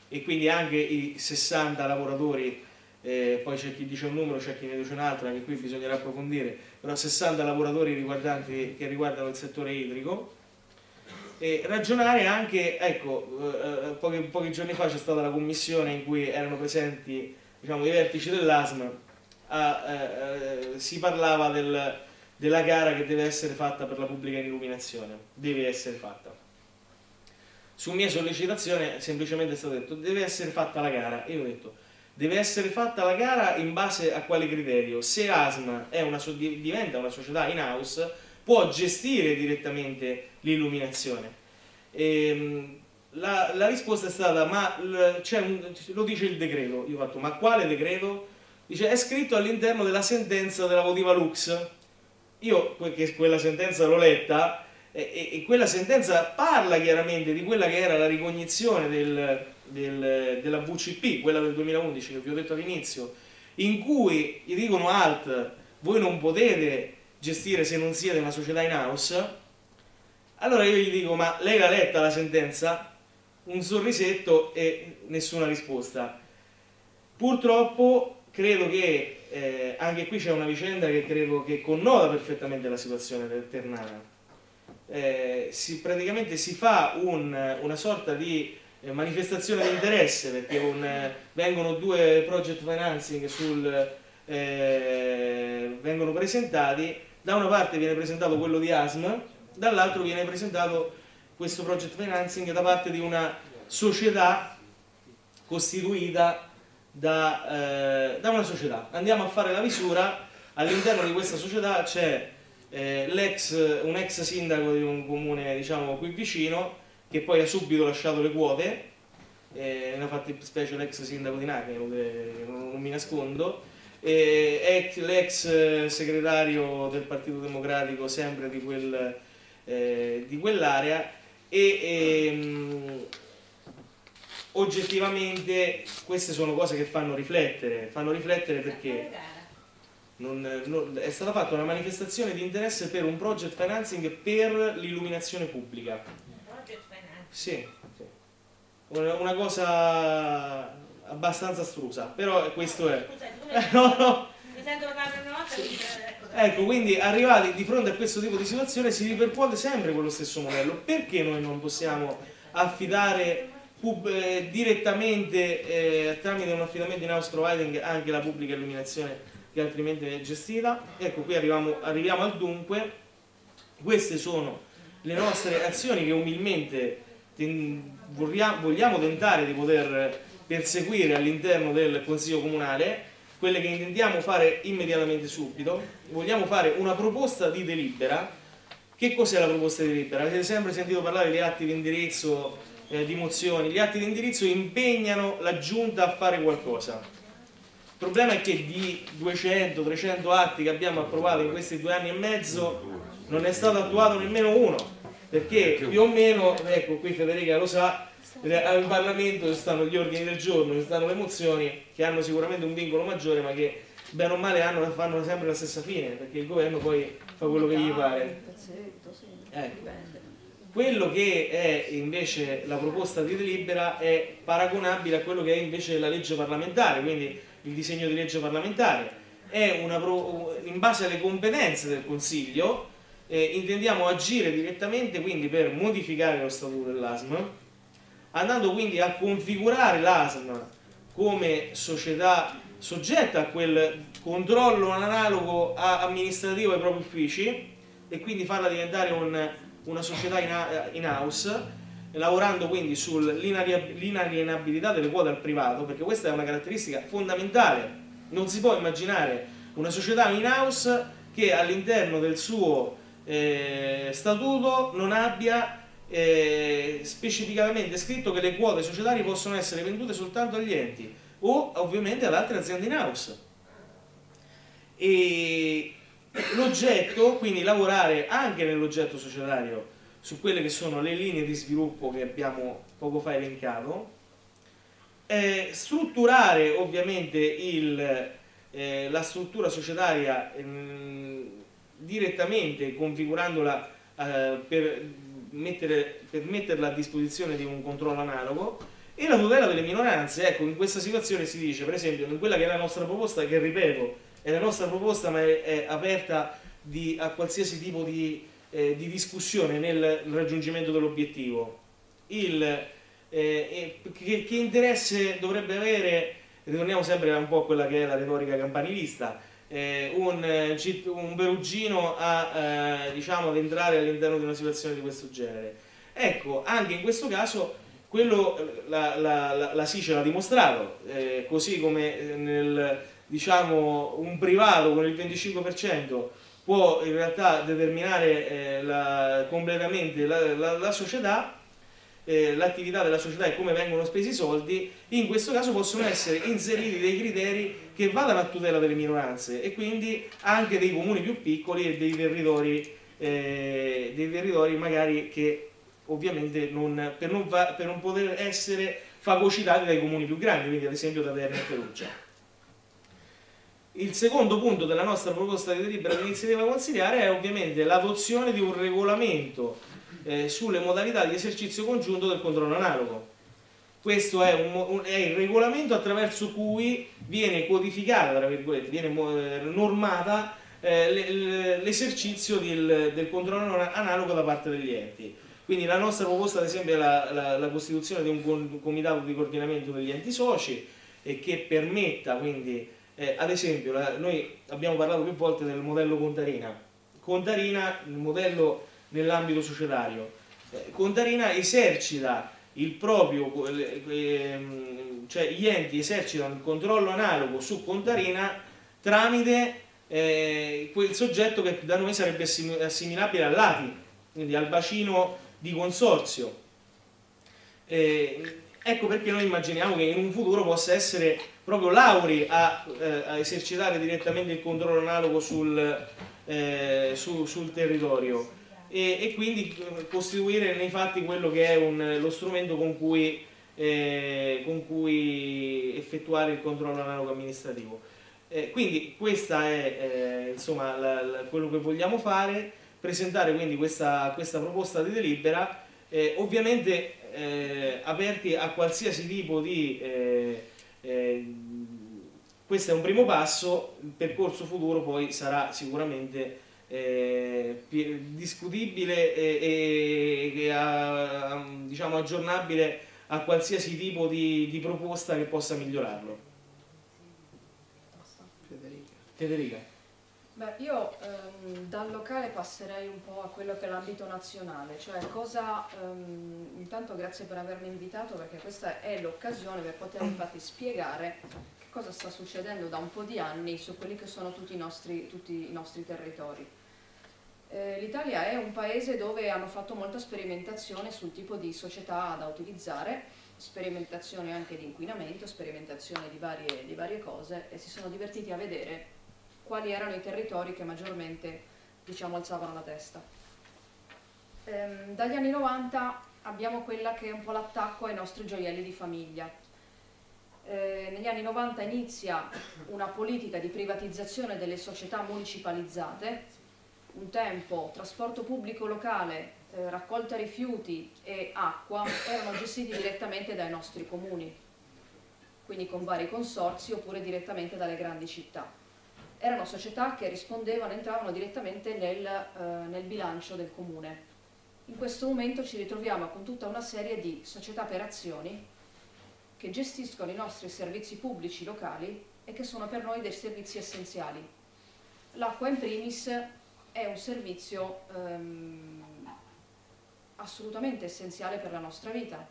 e quindi anche i 60 lavoratori, eh, poi c'è chi dice un numero, c'è chi ne dice un altro, anche qui bisognerà approfondire, però 60 lavoratori che riguardano il settore idrico. E ragionare anche, ecco, eh, eh pochi, pochi, giorni fa c'è stata la commissione in cui erano presenti diciamo, i vertici dell'ASM, eh, eh, si parlava del, della gara che deve essere fatta per la pubblica illuminazione, deve essere fatta su mia sollecitazione semplicemente è stato detto deve essere fatta la gara io ho detto deve essere fatta la gara in base a quale criterio? Se ASMA una, diventa una società in house può gestire direttamente l'illuminazione. Ehm, la, la, risposta è stata ma un, lo dice il decreto io ho fatto ma quale decreto? dice è scritto all'interno della sentenza della Votiva Lux. Io che quella sentenza l'ho letta e, e, quella sentenza parla chiaramente di quella che era la ricognizione del, del, della VCP, quella del 2011 che vi ho detto all'inizio, in cui gli dicono alt, voi non potete gestire se non siete una società in house, allora io gli dico ma lei l'ha letta la sentenza? Un sorrisetto e nessuna risposta. Purtroppo credo che eh, anche qui c'è una vicenda che credo che connota perfettamente la situazione del Ternana eh, si, praticamente si fa un, una sorta di manifestazione di interesse perché un, eh, vengono due project financing sul, eh, vengono presentati, da una parte viene presentato quello di ASM, dall'altro viene presentato questo project financing da parte di una società costituita da, eh, da una società. Andiamo a fare la misura, all'interno di questa società c'è eh, un ex sindaco di un comune diciamo qui vicino che poi ha subito lasciato le quote eh, una fattispecie l'ex sindaco di Nacre non, non mi nascondo eh, l'ex segretario del Partito Democratico sempre di, quel, eh, di quell'area e ehm, oggettivamente queste sono cose che fanno riflettere fanno riflettere perché non, non, è stata fatta una manifestazione di interesse per un project financing per l'illuminazione pubblica. Sì, sì. Una, una, cosa abbastanza astrusa, però questo è. Scusa, no, no. Mi sento parlare una volta sì. Ecco, quindi arrivati di fronte a questo tipo di situazione si ripercuote sempre quello stesso modello. Perché noi non possiamo affidare eh, direttamente eh, tramite un affidamento in house providing anche la pubblica illuminazione che altrimenti è gestita. Ecco, qui arriviamo, arriviamo al dunque. Queste sono le nostre azioni che umilmente vogliamo tentare di poter perseguire all'interno del Consiglio Comunale, quelle che intendiamo fare immediatamente subito. Vogliamo fare una proposta di delibera. Che cos'è la proposta di delibera? Avete sempre sentito parlare di atti di indirizzo, eh, di mozioni. Gli atti di indirizzo impegnano la Giunta a fare qualcosa. Il problema è che di 200-300 atti che abbiamo approvato in questi due anni e mezzo non è stato attuato nemmeno uno, perché più o meno, ecco qui Federica lo sa, al Parlamento ci stanno gli ordini del giorno, ci stanno le mozioni che hanno sicuramente un vincolo maggiore ma che bene o male hanno, fanno sempre la stessa fine perché il governo poi fa quello che gli pare. Ecco. Quello che è invece la proposta di delibera è paragonabile a quello che è invece la legge parlamentare, quindi il disegno di legge parlamentare. È una, in base alle competenze del Consiglio eh, intendiamo agire direttamente quindi per modificare lo statuto dell'ASM andando quindi a configurare l'ASM come società soggetta a quel controllo analogo amministrativo ai propri uffici e quindi farla diventare un, una società in house lavorando quindi sull'inalienabilità delle quote al privato perché questa è una caratteristica fondamentale. Non si può immaginare una società in house che all'interno del suo eh, statuto non abbia eh, specificamente scritto che le quote societarie possono essere vendute soltanto agli enti o ovviamente ad altre aziende in house. E l'oggetto, quindi lavorare anche nell'oggetto societario su quelle che sono le linee di sviluppo che abbiamo poco fa elencato, eh, strutturare ovviamente il, eh, la struttura societaria eh, direttamente configurandola eh, per mettere, per metterla a disposizione di un controllo analogo e la tutela delle minoranze, ecco, in questa situazione si dice, per esempio, in quella che è la nostra proposta, che ripeto, è la nostra proposta ma è, è aperta di, a qualsiasi tipo di, eh, di, discussione nel raggiungimento dell'obiettivo. Eh, che, che interesse dovrebbe avere, ritorniamo sempre un po' a quella che è la retorica campanilista, eh, un, eh, un, perugino a, eh, diciamo, ad entrare all'interno di una situazione di questo genere. Ecco, anche in questo caso quello, la, la, la, la SICE l'ha dimostrato, eh, così come nel, diciamo, un privato con il 25% può in realtà determinare eh, completamente la società, eh, l'attività della società e come vengono spesi i soldi, in questo caso possono essere inseriti dei criteri che vadano a tutela delle minoranze e quindi anche dei comuni più piccoli e dei territori, eh, dei territori magari che ovviamente non, per, non va, per non poter essere fagocitati dai comuni più grandi, quindi ad esempio da Terni e Perugia. Il secondo punto della nostra proposta di delibera di iniziativa consigliare è ovviamente l'adozione di un regolamento eh, sulle modalità di esercizio congiunto del controllo analogo. Questo è, un, un, è il regolamento attraverso cui viene codificata, tra virgolette, viene eh, normata eh, l'esercizio del, del, controllo analogo da parte degli enti. Quindi la nostra proposta ad esempio è la, la, la costituzione di un comitato di coordinamento degli enti soci e che permetta quindi, eh, ad esempio, la, noi abbiamo parlato più volte del modello Contarina. Contarina, il modello nell'ambito societario. Eh, Contarina esercita il proprio, ehm, cioè gli enti esercitano il controllo analogo su Contarina tramite eh, quel soggetto che da noi sarebbe assimilabile all'ATI, quindi al bacino di consorzio. Eh, ecco perché noi immaginiamo che in un futuro possa essere proprio l'Auri a, eh, a esercitare direttamente il controllo analogo sul, eh, su, sul territorio e, e, quindi eh, costituire nei fatti quello che è un, lo strumento con cui, eh, con cui, effettuare il controllo analogo amministrativo. Eh, quindi questa è eh, insomma, la, la, quello che vogliamo fare, presentare quindi questa, questa proposta di delibera, eh, ovviamente eh, aperti a qualsiasi tipo di... questo è un primo passo, il percorso futuro poi sarà sicuramente eh, discutibile e, e, e diciamo, aggiornabile a qualsiasi tipo di, di, proposta che possa migliorarlo. Federica. Beh, io ehm, dal locale passerei un po' a quello che è l'ambito nazionale, cioè cosa, ehm, intanto grazie per avermi invitato perché questa è l'occasione per poter infatti spiegare che cosa sta succedendo da un po' di anni su quelli che sono tutti i nostri, tutti i nostri territori. Eh, L'Italia è un paese dove hanno fatto molta sperimentazione sul tipo di società da utilizzare, sperimentazione anche di inquinamento, sperimentazione di varie, di varie cose e si sono divertiti a vedere quali erano i territori che maggiormente diciamo, alzavano la testa. Ehm, dagli anni 90 abbiamo quella che è un po' l'attacco ai nostri gioielli di famiglia. Eh, negli anni 90 inizia una politica di privatizzazione delle società municipalizzate, un tempo trasporto pubblico locale, eh, raccolta rifiuti e acqua erano gestiti direttamente dai nostri comuni, quindi con vari consorzi oppure direttamente dalle grandi città erano società che rispondevano, entravano direttamente nel, eh, nel bilancio del comune. In questo momento ci ritroviamo con tutta una serie di società per azioni che gestiscono i nostri servizi pubblici locali e che sono per noi dei servizi essenziali. L'acqua in primis è un servizio ehm, assolutamente essenziale per la nostra vita.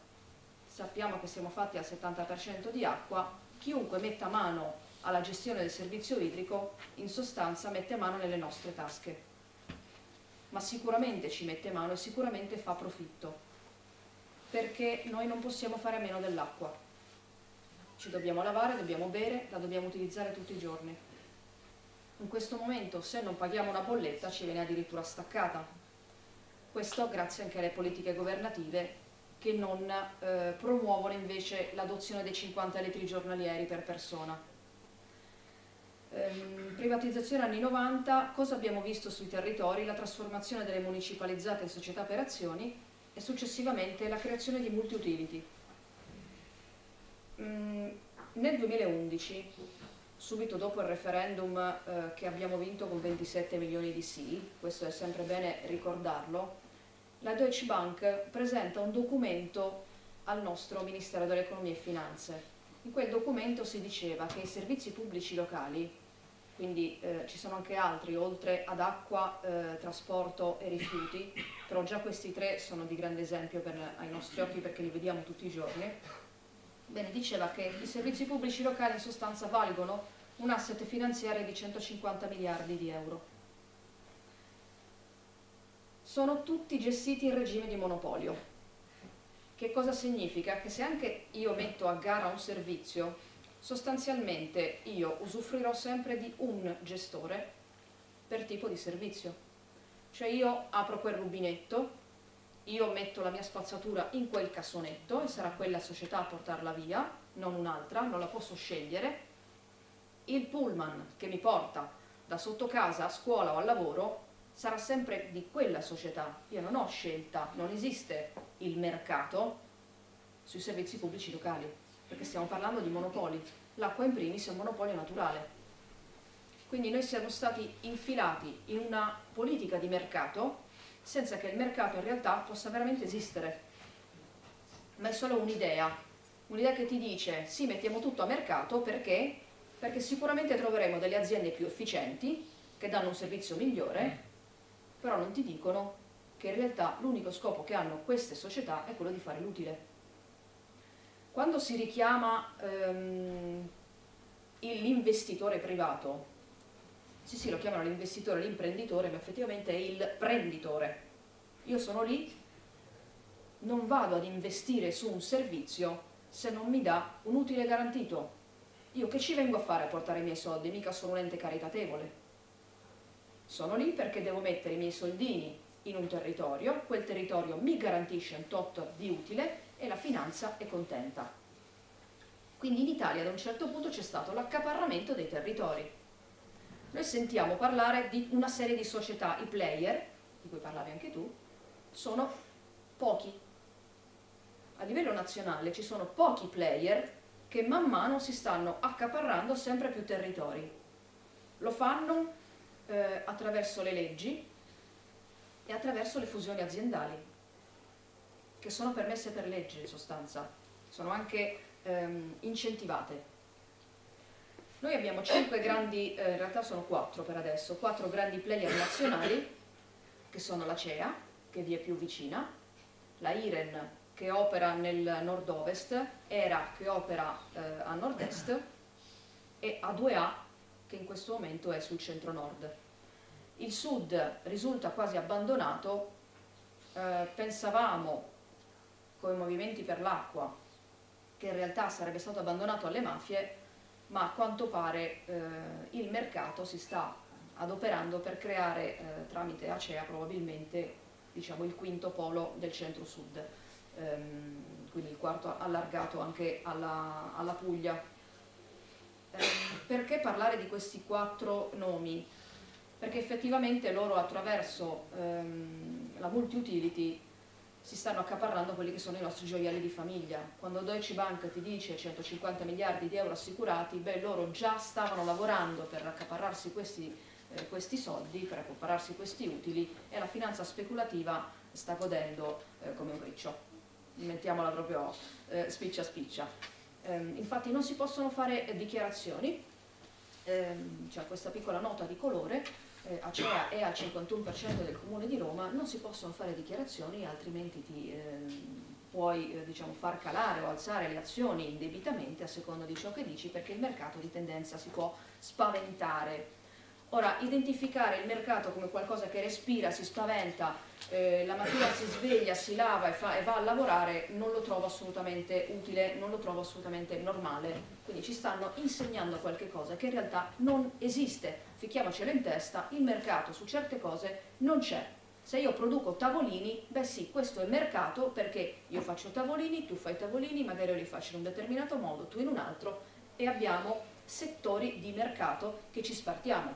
Sappiamo che siamo fatti al 70% di acqua, chiunque metta mano alla gestione del servizio idrico in sostanza mette mano nelle nostre tasche. Ma sicuramente ci mette mano e sicuramente fa profitto perché noi non possiamo fare a meno dell'acqua. Ci dobbiamo lavare, dobbiamo bere, la dobbiamo utilizzare tutti i giorni in questo momento se non paghiamo una bolletta ci viene addirittura staccata questo grazie anche alle politiche governative che non eh, promuovono invece l'adozione dei 50 litri giornalieri per persona ehm, privatizzazione anni 90, cosa abbiamo visto sui territori? La trasformazione delle municipalizzate in società per azioni e successivamente la creazione di multi-utility. Mm, nel 2011, subito dopo il referendum eh, che abbiamo vinto con 27 milioni di sì, questo è sempre bene ricordarlo, la Deutsche Bank presenta un documento al nostro Ministero dell'Economia e Finanze. In quel documento si diceva che i servizi pubblici locali, quindi eh, ci sono anche altri, oltre ad acqua, eh, trasporto e rifiuti, però già questi tre sono di grande esempio per, ai nostri occhi perché li vediamo tutti i giorni, bene, diceva che i servizi pubblici locali in sostanza valgono un asset finanziario di 150 miliardi di euro. Sono tutti gestiti in regime di monopolio, che cosa significa? Che se anche io metto a gara un servizio, sostanzialmente io usufruirò sempre di un gestore per tipo di servizio. Cioè io apro quel rubinetto, io metto la mia spazzatura in quel cassonetto e sarà quella società a portarla via, non un'altra, non la posso scegliere. Il pullman che mi porta da sotto casa a scuola o al lavoro sarà sempre di quella società. Io non ho scelta, non esiste il mercato sui servizi pubblici locali, perché stiamo parlando di monopoli. L'acqua in primis è un monopolio naturale. Quindi noi siamo stati infilati in una politica di mercato senza che il mercato in realtà possa veramente esistere. Ma è solo un'idea, un'idea che ti dice sì mettiamo tutto a mercato perché? Perché sicuramente troveremo delle aziende più efficienti che danno un servizio migliore, però non ti dicono che in realtà l'unico scopo che hanno queste società è quello di fare l'utile. Quando si richiama ehm, l'investitore privato, sì sì lo chiamano l'investitore, l'imprenditore, ma effettivamente è il prenditore. Io sono lì, non vado ad investire su un servizio se non mi dà un utile garantito. Io che ci vengo a fare a portare i miei soldi? Mica sono un ente caritatevole. Sono lì perché devo mettere i miei soldini in un territorio, quel territorio mi garantisce un tot di utile e la finanza è contenta. Quindi in Italia ad un certo punto c'è stato l'accaparramento dei territori. Noi sentiamo parlare di una serie di società, i player, di cui parlavi anche tu, sono pochi. A livello nazionale ci sono pochi player che man mano si stanno accaparrando sempre più territori. Lo fanno eh, attraverso le leggi, e attraverso le fusioni aziendali, che sono permesse per legge in sostanza, sono anche ehm, incentivate. Noi abbiamo cinque grandi, eh, in realtà sono quattro per adesso, quattro grandi player nazionali, che sono la CEA, che vi è più vicina, la IREN, che opera nel nord-ovest, ERA, che opera eh, a nord-est, e A2A, che in questo momento è sul centro-nord. Il sud risulta quasi abbandonato, eh, pensavamo, con i movimenti per l'acqua, che in realtà sarebbe stato abbandonato alle mafie, ma a quanto pare eh, il mercato si sta adoperando per creare eh, tramite Acea probabilmente diciamo, il quinto polo del centro-sud, ehm, quindi il quarto allargato anche alla, alla Puglia. Eh, perché parlare di questi quattro nomi? Perché effettivamente loro attraverso ehm, la multi-utility si stanno accaparrando quelli che sono i nostri gioielli di famiglia. Quando Deutsche Bank ti dice 150 miliardi di euro assicurati, beh, loro già stavano lavorando per accaparrarsi questi, eh, questi soldi, per accaparrarsi questi utili e la finanza speculativa sta godendo eh, come un riccio. Mettiamola proprio eh, spiccia spiccia. Ehm, infatti non si possono fare dichiarazioni, ehm, c'è questa piccola nota di colore, eh, Acea è al 51% del comune di Roma, non si possono fare dichiarazioni, altrimenti ti eh, puoi eh, diciamo, far calare o alzare le azioni indebitamente a seconda di ciò che dici, perché il mercato di tendenza si può spaventare. Ora, identificare il mercato come qualcosa che respira, si spaventa, eh, la mattina si sveglia, si lava e, fa, e, va a lavorare, non lo trovo assolutamente utile, non lo trovo assolutamente normale. Quindi ci stanno insegnando qualche cosa che in realtà non esiste ficchiamocelo in testa, il mercato su certe cose non c'è. Se io produco tavolini, beh sì, questo è mercato perché io faccio tavolini, tu fai tavolini, magari io li faccio in un determinato modo, tu in un altro e abbiamo settori di mercato che ci spartiamo,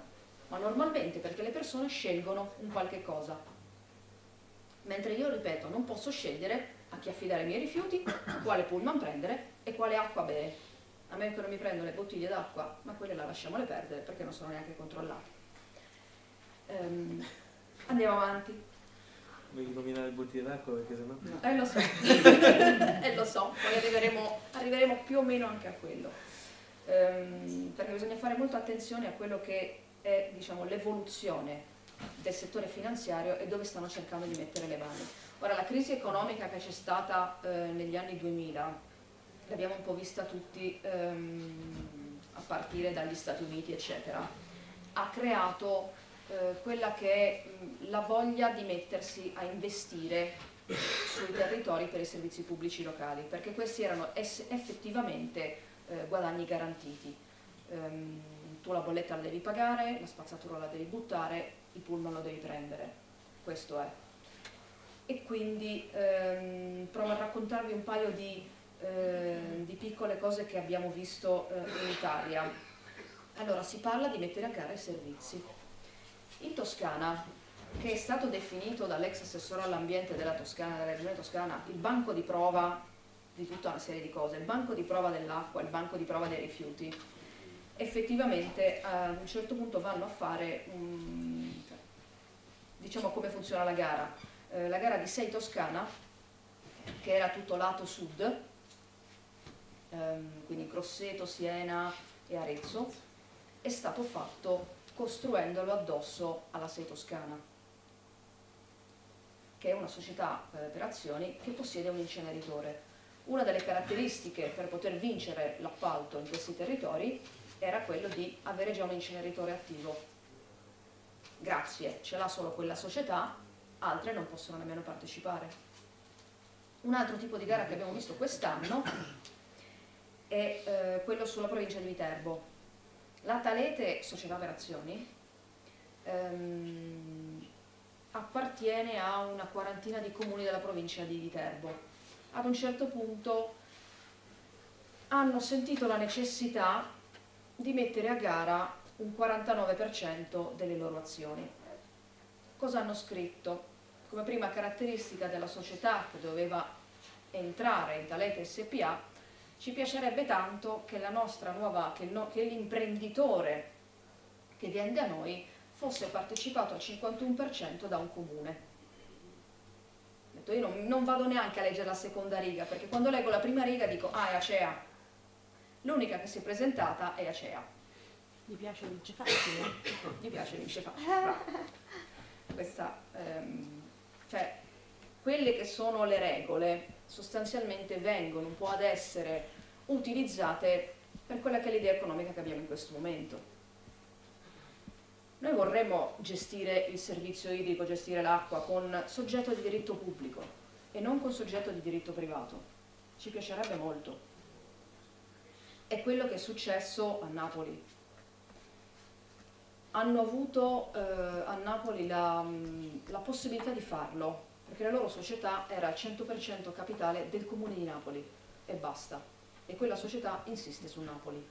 ma normalmente perché le persone scelgono un qualche cosa. Mentre io, ripeto, non posso scegliere a chi affidare i miei rifiuti, quale pullman prendere e quale acqua bere a meno che non mi prendo le bottiglie d'acqua, ma quelle la lasciamole perdere perché non sono neanche controllate. Um, andiamo avanti. Vuoi nominare le bottiglie d'acqua perché sennò... No. Eh lo so, eh, lo so, poi arriveremo, arriveremo, più o meno anche a quello. Um, perché bisogna fare molta attenzione a quello che è diciamo, l'evoluzione del settore finanziario e dove stanno cercando di mettere le mani. Ora, la crisi economica che c'è stata eh, negli anni 2000 l'abbiamo un po' vista tutti ehm, a partire dagli Stati Uniti eccetera, ha creato eh, quella che è la voglia di mettersi a investire sui territori per i servizi pubblici locali, perché questi erano effettivamente eh, guadagni garantiti. Um, tu la bolletta la devi pagare, la spazzatura la devi buttare, il pullman lo devi prendere, questo è. E quindi ehm, provo a raccontarvi un paio di eh, di piccole cose che abbiamo visto eh, in Italia. Allora, si parla di mettere a gara i servizi. In Toscana, che è stato definito dall'ex assessore all'ambiente della Toscana, della regione toscana, il banco di prova di tutta una serie di cose, il banco di prova dell'acqua, il banco di prova dei rifiuti, effettivamente ad un certo punto vanno a fare, um, diciamo come funziona la gara. Eh, la gara di Sei Toscana, che era tutto lato sud, ehm, quindi Grosseto, Siena e Arezzo, è stato fatto costruendolo addosso alla Sei Toscana, che è una società eh, per azioni che possiede un inceneritore. Una delle caratteristiche per poter vincere l'appalto in questi territori era quello di avere già un inceneritore attivo. Grazie, ce l'ha solo quella società, altre non possono nemmeno partecipare. Un altro tipo di gara che abbiamo visto quest'anno è eh, quello sulla provincia di Viterbo. La Talete Società per Azioni ehm, appartiene a una quarantina di comuni della provincia di Viterbo. Ad un certo punto hanno sentito la necessità di mettere a gara un 49% delle loro azioni. Cosa hanno scritto? Come prima caratteristica della società che doveva entrare in Talete SPA ci piacerebbe tanto che la nostra nuova, che, no, che l'imprenditore che vende a noi fosse partecipato al 51% da un comune. Io non, non, vado neanche a leggere la seconda riga, perché quando leggo la prima riga dico, ah, è Acea. L'unica che si è presentata è Acea. Gli piace vince facile. Gli piace vince facile. Questa, ehm, cioè, quelle che sono le regole sostanzialmente vengono un po' ad essere utilizzate per quella che è l'idea economica che abbiamo in questo momento. Noi vorremmo gestire il servizio idrico, gestire l'acqua con soggetto di diritto pubblico e non con soggetto di diritto privato. Ci piacerebbe molto. È quello che è successo a Napoli. Hanno avuto eh, a Napoli la, mh, la possibilità di farlo, perché la loro società era al 100% capitale del comune di Napoli e basta. E quella società insiste su Napoli.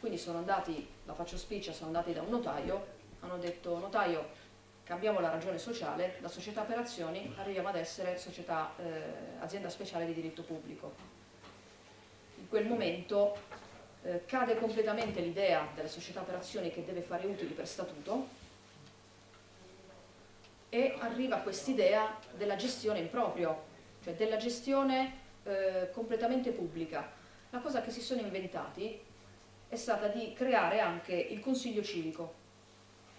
Quindi sono andati, la faccio spiccia, sono andati da un notaio, hanno detto notaio cambiamo la ragione sociale, da società per azioni arriviamo ad essere società, eh, azienda speciale di diritto pubblico. In quel momento eh, cade completamente l'idea della società per azioni che deve fare utili per statuto e arriva quest'idea della gestione in proprio, cioè della gestione eh, completamente pubblica. La cosa che si sono inventati è stata di creare anche il Consiglio civico.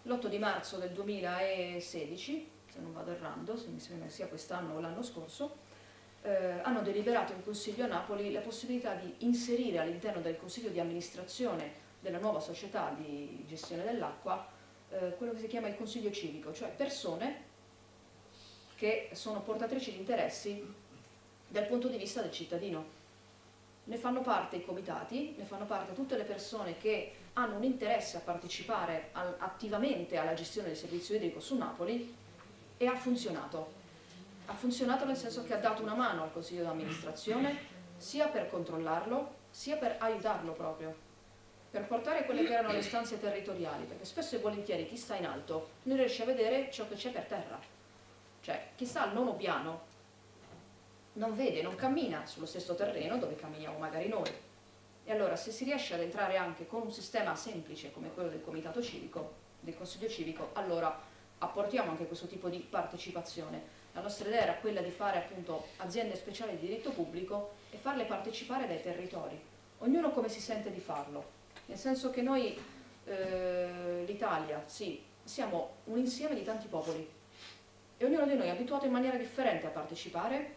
L'8 di marzo del 2016, se non vado errando, se mi sembra sia quest'anno o l'anno scorso, eh, hanno deliberato in Consiglio a Napoli la possibilità di inserire all'interno del Consiglio di amministrazione della nuova società di gestione dell'acqua eh, quello che si chiama il Consiglio civico, cioè persone che sono portatrici di interessi dal punto di vista del cittadino. Ne fanno parte i comitati, ne fanno parte tutte le persone che hanno un interesse a partecipare al, attivamente alla gestione del servizio idrico su Napoli e ha funzionato. Ha funzionato nel senso che ha dato una mano al Consiglio di amministrazione sia per controllarlo sia per aiutarlo proprio, per portare quelle che erano le stanze territoriali, perché spesso e volentieri chi sta in alto non riesce a vedere ciò che c'è per terra. Cioè, chi sta al nono piano non vede, non cammina sullo stesso terreno dove camminiamo magari noi. E allora se si riesce ad entrare anche con un sistema semplice come quello del comitato civico, del consiglio civico, allora apportiamo anche questo tipo di partecipazione. La nostra idea era quella di fare appunto aziende speciali di diritto pubblico e farle partecipare dai territori, ognuno come si sente di farlo. Nel senso che noi, eh, l'Italia, sì, siamo un insieme di tanti popoli e ognuno di noi è abituato in maniera differente a partecipare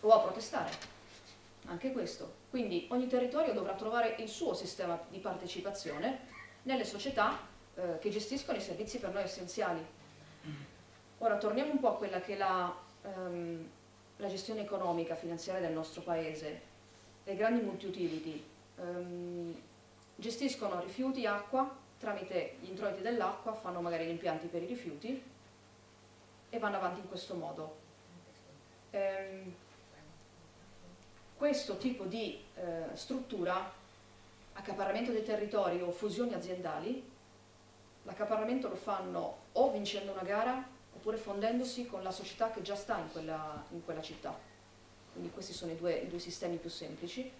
o a protestare. Anche questo. Quindi ogni territorio dovrà trovare il suo sistema di partecipazione nelle società eh, che gestiscono i servizi per noi essenziali. Ora torniamo un po' a quella che è la, ehm, la gestione economica, finanziaria del nostro paese. Le grandi multi-utility ehm, gestiscono rifiuti, acqua, tramite gli introiti dell'acqua fanno magari gli impianti per i rifiuti e vanno avanti in questo modo. Ehm, questo tipo di eh, struttura, accaparramento dei territori o fusioni aziendali, l'accaparramento lo fanno o vincendo una gara oppure fondendosi con la società che già sta in quella, in quella città. Quindi questi sono i due, i due, sistemi più semplici.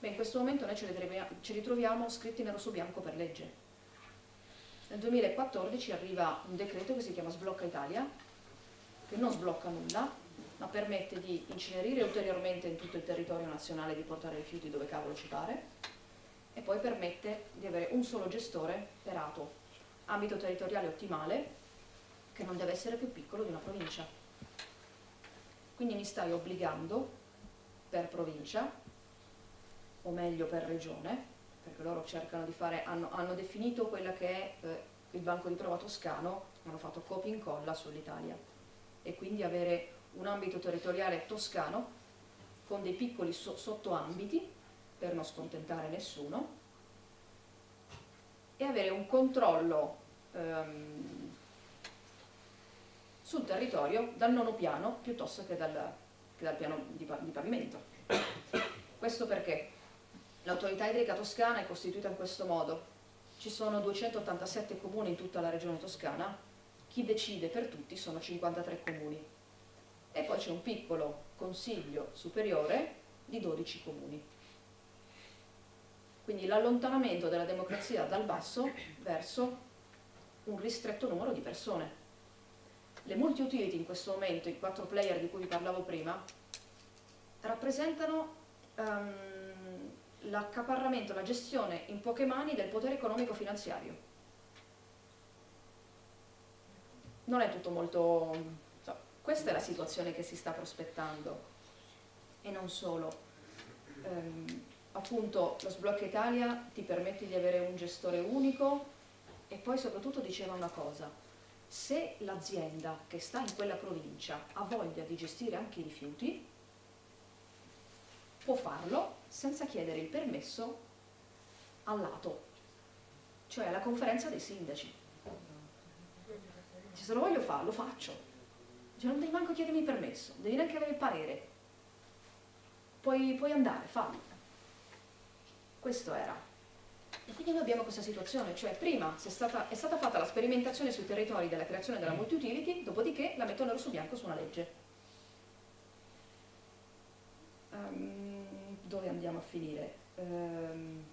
Beh, in questo momento noi ci ritroviamo, scritti nero su bianco per legge. Nel 2014 arriva un decreto che si chiama Sblocca Italia, che non sblocca nulla, ma permette di incenerire ulteriormente in tutto il territorio nazionale di portare rifiuti dove cavolo ci pare e poi permette di avere un solo gestore per ATO, ambito territoriale ottimale che non deve essere più piccolo di una provincia. Quindi mi stai obbligando per provincia, o meglio per regione, perché loro cercano di fare, hanno, hanno definito quella che è eh, il banco di prova toscano, hanno fatto copia e incolla sull'Italia e quindi avere un ambito territoriale toscano con dei piccoli so sottoambiti per non scontentare nessuno e avere un controllo ehm, sul territorio dal nono piano piuttosto che dal, che dal piano di, di pavimento. Questo perché l'autorità idrica toscana è costituita in questo modo. Ci sono 287 comuni in tutta la regione toscana, chi decide per tutti sono 53 comuni e poi c'è un piccolo consiglio superiore di 12 comuni. Quindi l'allontanamento della democrazia dal basso verso un ristretto numero di persone. Le multi-utility in questo momento, i quattro player di cui vi parlavo prima, rappresentano um, l'accaparramento, la gestione in poche mani del potere economico-finanziario. Non è tutto molto... So, questa è la situazione che si sta prospettando. E non solo. Ehm, appunto lo sblocca Italia ti permette di avere un gestore unico e poi soprattutto diceva una cosa, se l'azienda che sta in quella provincia ha voglia di gestire anche i rifiuti, può farlo senza chiedere il permesso al lato, cioè alla conferenza dei sindaci. Se lo voglio fare, lo faccio. Cioè, non devi manco chiedermi il permesso, devi neanche avere il parere. Puoi, puoi andare, fallo. Questo era. E quindi noi abbiamo questa situazione, cioè prima è stata, è stata fatta la sperimentazione sui territori della creazione della multi-utility, dopodiché la mettono nero su bianco su una legge. Um, dove andiamo a finire? Um,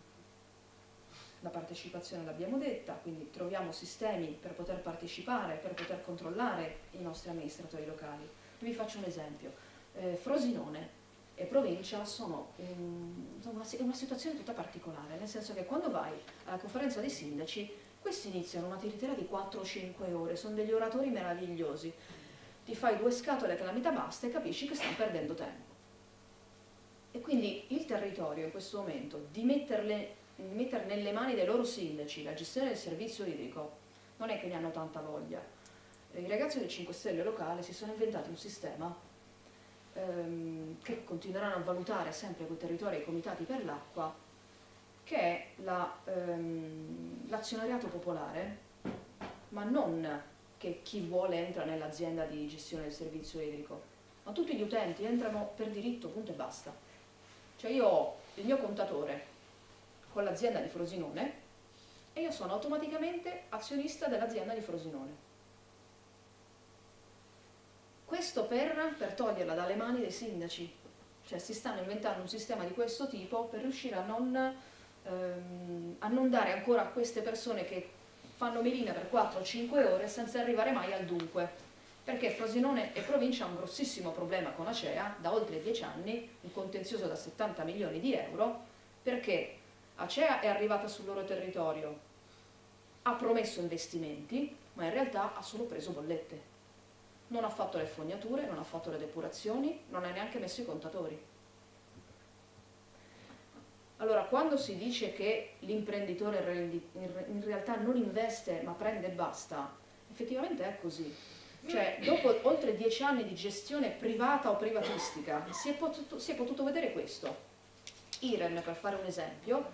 la partecipazione l'abbiamo detta, quindi troviamo sistemi per poter partecipare, per poter controllare i nostri amministratori locali. Vi faccio un esempio. Eh, Frosinone e provincia sono in una, una situazione tutta particolare, nel senso che quando vai alla conferenza dei sindaci, questi iniziano una tiritera di 4 o 5 ore, sono degli oratori meravigliosi, ti fai due scatole e calamita basta e capisci che stanno perdendo tempo. E quindi il territorio in questo momento di, metterle, di mettere nelle mani dei loro sindaci la gestione del servizio idrico non è che ne hanno tanta voglia. I ragazzi del 5 Stelle locale si sono inventati un sistema ehm, che continueranno a valutare sempre quei territori e i comitati per l'acqua, che è l'azionariato la, ehm, popolare, ma non che chi vuole entra nell'azienda di gestione del servizio idrico, ma tutti gli utenti entrano per diritto, punto e basta. Cioè io ho il mio contatore con l'azienda di Frosinone e io sono automaticamente azionista dell'azienda di Frosinone. Questo per, per toglierla dalle mani dei sindaci, cioè si stanno inventando un sistema di questo tipo per riuscire a non, ehm, a non dare ancora a queste persone che fanno melina per 4-5 ore senza arrivare mai al dunque. Perché Frosinone e provincia ha un grossissimo problema con Acea da oltre 10 anni, un contenzioso da 70 milioni di euro, perché Acea è arrivata sul loro territorio, ha promesso investimenti, ma in realtà ha solo preso bollette non ha fatto le fognature, non ha fatto le depurazioni, non ha neanche messo i contatori. Allora, quando si dice che l'imprenditore in realtà non investe ma prende e basta, effettivamente è così. Cioè, dopo oltre dieci anni di gestione privata o privatistica, si è potuto, si è potuto vedere questo. Iren, per fare un esempio,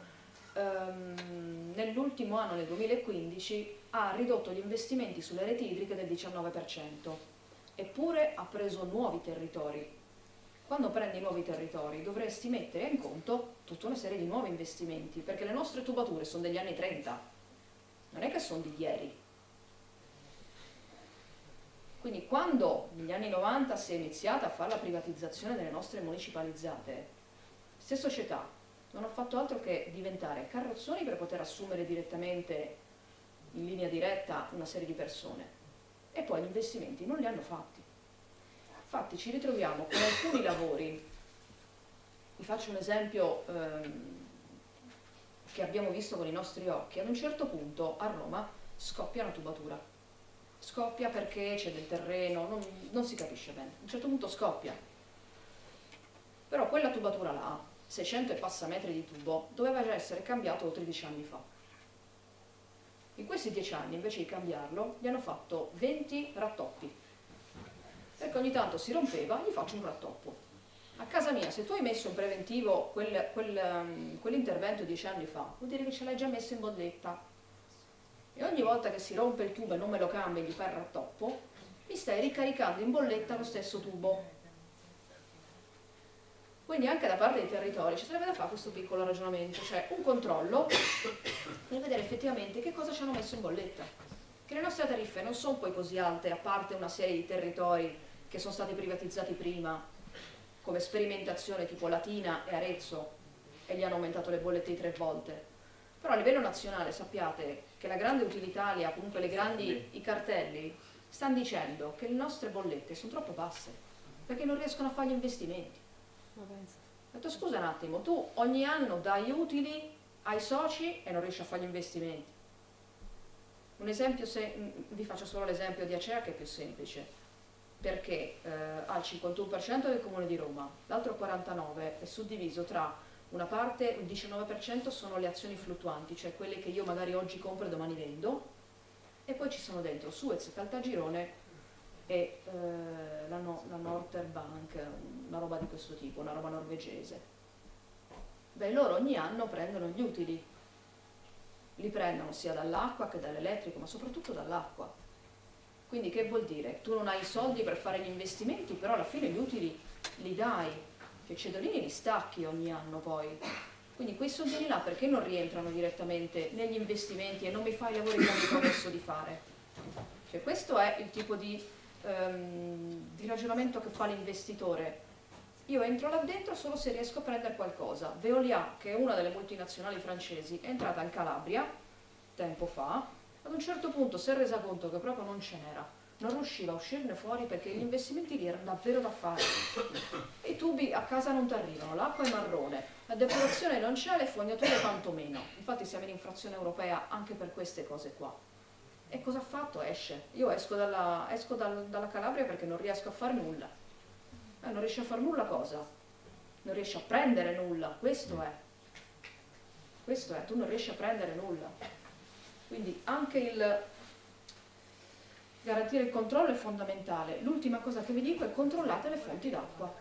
ehm, nell'ultimo anno, nel 2015, ha ridotto gli investimenti sulle reti idriche del 19% eppure ha preso nuovi territori. Quando prendi nuovi territori dovresti mettere in conto tutta una serie di nuovi investimenti, perché le nostre tubature sono degli anni 30, non è che sono di ieri. Quindi quando negli anni 90 si è iniziata a fare la privatizzazione delle nostre municipalizzate, queste società non hanno fatto altro che diventare carrozzoni per poter assumere direttamente in linea diretta una serie di persone. E poi gli investimenti non li hanno fatti. Infatti ci ritroviamo con alcuni lavori, vi faccio un esempio ehm, che abbiamo visto con i nostri occhi, ad un certo punto a Roma scoppia una tubatura, scoppia perché c'è del terreno, non, non si capisce bene, a un certo punto scoppia, però quella tubatura là, 600 e passa metri di tubo, doveva già essere cambiato 13 anni fa in questi dieci anni, invece di cambiarlo, gli hanno fatto 20 rattoppi. Perché ogni tanto si rompeva, gli faccio un rattoppo. A casa mia, se tu hai messo in preventivo quel, quel, um, quell'intervento dieci anni fa, vuol dire che ce l'hai già messo in bolletta. E ogni volta che si rompe il tubo e non me lo cambi e gli fai il rattoppo, mi stai ricaricando in bolletta lo stesso tubo. Quindi anche da parte dei territori ci sarebbe da fare questo piccolo ragionamento, cioè un controllo per vedere effettivamente che cosa ci hanno messo in bolletta. Che le nostre tariffe non sono poi così alte, a parte una serie di territori che sono stati privatizzati prima, come sperimentazione tipo Latina e Arezzo, e gli hanno aumentato le bollette di tre volte. Però a livello nazionale sappiate che la grande utilitalia, comunque le grandi, i cartelli, stanno dicendo che le nostre bollette sono troppo basse, perché non riescono a fare gli investimenti. Ho detto scusa un attimo, tu ogni anno dai utili ai soci e non riesci a fare gli investimenti. Un esempio, se, vi faccio solo l'esempio di Acea che è più semplice, perché eh, ha il 51% del comune di Roma, l'altro 49% è suddiviso tra una parte, il 19% sono le azioni fluttuanti, cioè quelle che io magari oggi compro e domani vendo, e poi ci sono dentro Suez, Caltagirone e eh, la, no, la Northern Bank, una roba di questo tipo, una roba norvegese. Beh, loro ogni anno prendono gli utili, li prendono sia dall'acqua che dall'elettrico, ma soprattutto dall'acqua. Quindi che vuol dire? Tu non hai i soldi per fare gli investimenti, però alla fine gli utili li dai, che cedolini li stacchi ogni anno poi. Quindi quei soldini là perché non rientrano direttamente negli investimenti e non mi fai i lavori che mi promesso di fare? Cioè questo è il tipo di, um, di ragionamento che fa l'investitore. Io entro là dentro solo se riesco a prendere qualcosa. Veolia, che è una delle multinazionali francesi, è entrata in Calabria tempo fa, ad un certo punto si è resa conto che proprio non ce n'era non riusciva a uscirne fuori perché gli investimenti lì erano davvero da fare. I tubi a casa non ti arrivano, l'acqua è marrone, la depurazione non c'è, le fognature tantomeno. Infatti siamo in infrazione europea anche per queste cose qua. E cosa ha fatto? Esce. Io esco dalla, esco dal, dalla Calabria perché non riesco a fare nulla. Eh, non riesci a fare nulla cosa? Non riesci a prendere nulla, questo è. Questo è, tu non riesci a prendere nulla. Quindi anche il garantire il controllo è fondamentale. L'ultima cosa che vi dico è controllate le fonti d'acqua.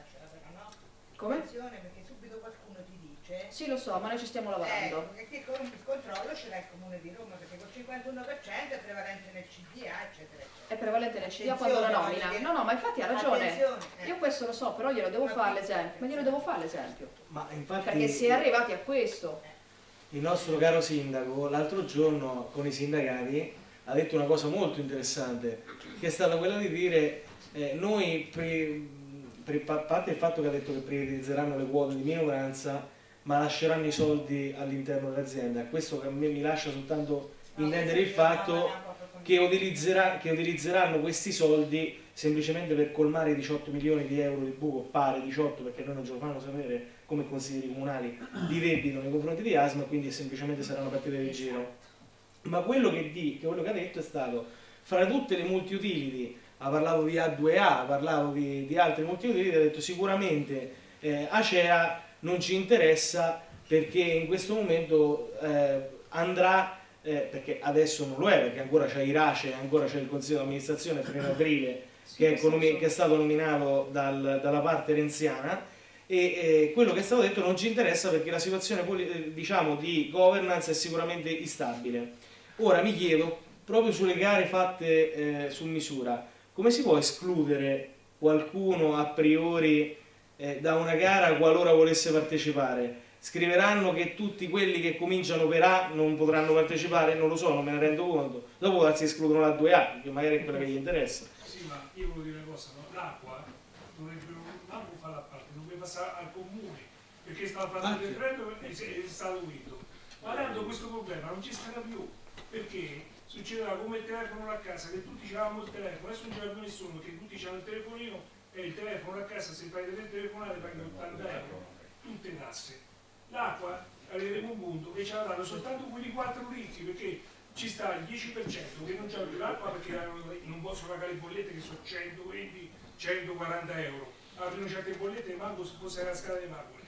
Come? Perché subito qualcuno ti dice... Sì, lo so, ma noi ci stiamo lavorando. Ecco, che con il controllo ce l'ha il Comune di Roma, perché col 51% è prevalente nel CDA, eccetera, eccetera. È prevalente nel CDA quando la nomina. No, no, ma infatti ha ragione. Eh. Io questo lo so, però glielo devo fare l'esempio. Ma glielo devo fare l'esempio. Ma infatti... Perché si è arrivati a questo. Il nostro caro sindaco l'altro giorno con i sindacati ha detto una cosa molto interessante, che è stata quella di dire eh, noi, a parte il fatto che ha detto che privatizzeranno le quote di minoranza, ma lasceranno i soldi all'interno dell'azienda. Questo a me mi lascia soltanto intendere il fatto che, utilizzerà, che utilizzeranno questi soldi semplicemente per colmare i 18 milioni di euro di buco, pare 18 perché noi non ce lo fanno sapere come consiglieri comunali, di debito nei confronti di Asma, quindi semplicemente saranno partite di giro ma quello che, di, quello che ha detto è stato fra tutte le multi-utility ah, parlavo di A2A, parlavo di, di altre multi-utility ha detto sicuramente eh, Acea non ci interessa perché in questo momento eh, andrà eh, perché adesso non lo è perché ancora c'è Irace ancora c'è il consiglio di amministrazione 1 aprile che, è che, è stato nominato dal, dalla parte renziana. E eh, quello che è stato detto non ci interessa perché la situazione eh, diciamo, di governance è sicuramente instabile Ora mi chiedo, proprio sulle gare fatte eh, su misura, come si può escludere qualcuno a priori eh, da una gara qualora volesse partecipare? Scriveranno che tutti quelli che cominciano per A non potranno partecipare? Non lo so, non me ne rendo conto. Dopo si escludono la 2A, che magari è quella che gli interessa. Sì, ma io volevo dire una cosa, no? l'acqua dovrebbe non fare la parte, dovrebbe passare al comune, perché stava parlando del freddo e è stato unito. Ma tanto questo problema non ci sarà più perché succederà come il telefono a casa che tutti avevamo il telefono. Adesso non c'è più nessuno che tutti hanno il telefonino e il telefono a casa se fai delle telefonate paghi 80 euro. tutte tasse. L'acqua arriveremo a un punto che ci avranno soltanto quelli 4 litri perché ci sta il 10% che non c'è più l'acqua perché non possono pagare le bollette che sono 120 140 euro aprono certe bollette e manco se fosse la scala di marmore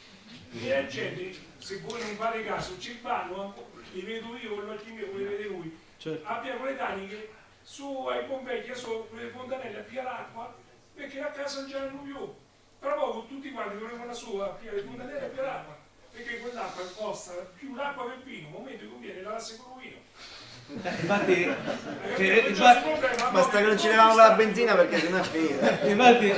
e la gente se voi non fate caso ci vanno li vedo io con l'occhio mio come vede lui. Certo. abbiamo le taniche su ai Pompei su le fontanelle a pia l'acqua perché a casa non c'erano più. Tra poco tutti quanti volevano la sua a le fontanelle a pia l'acqua. Perché quell'acqua costa più l'acqua che il vino, un momento che conviene lavasse con il vino infatti, Fede, infatti basta che non ci leviamo la benzina perché sennò è finita infatti,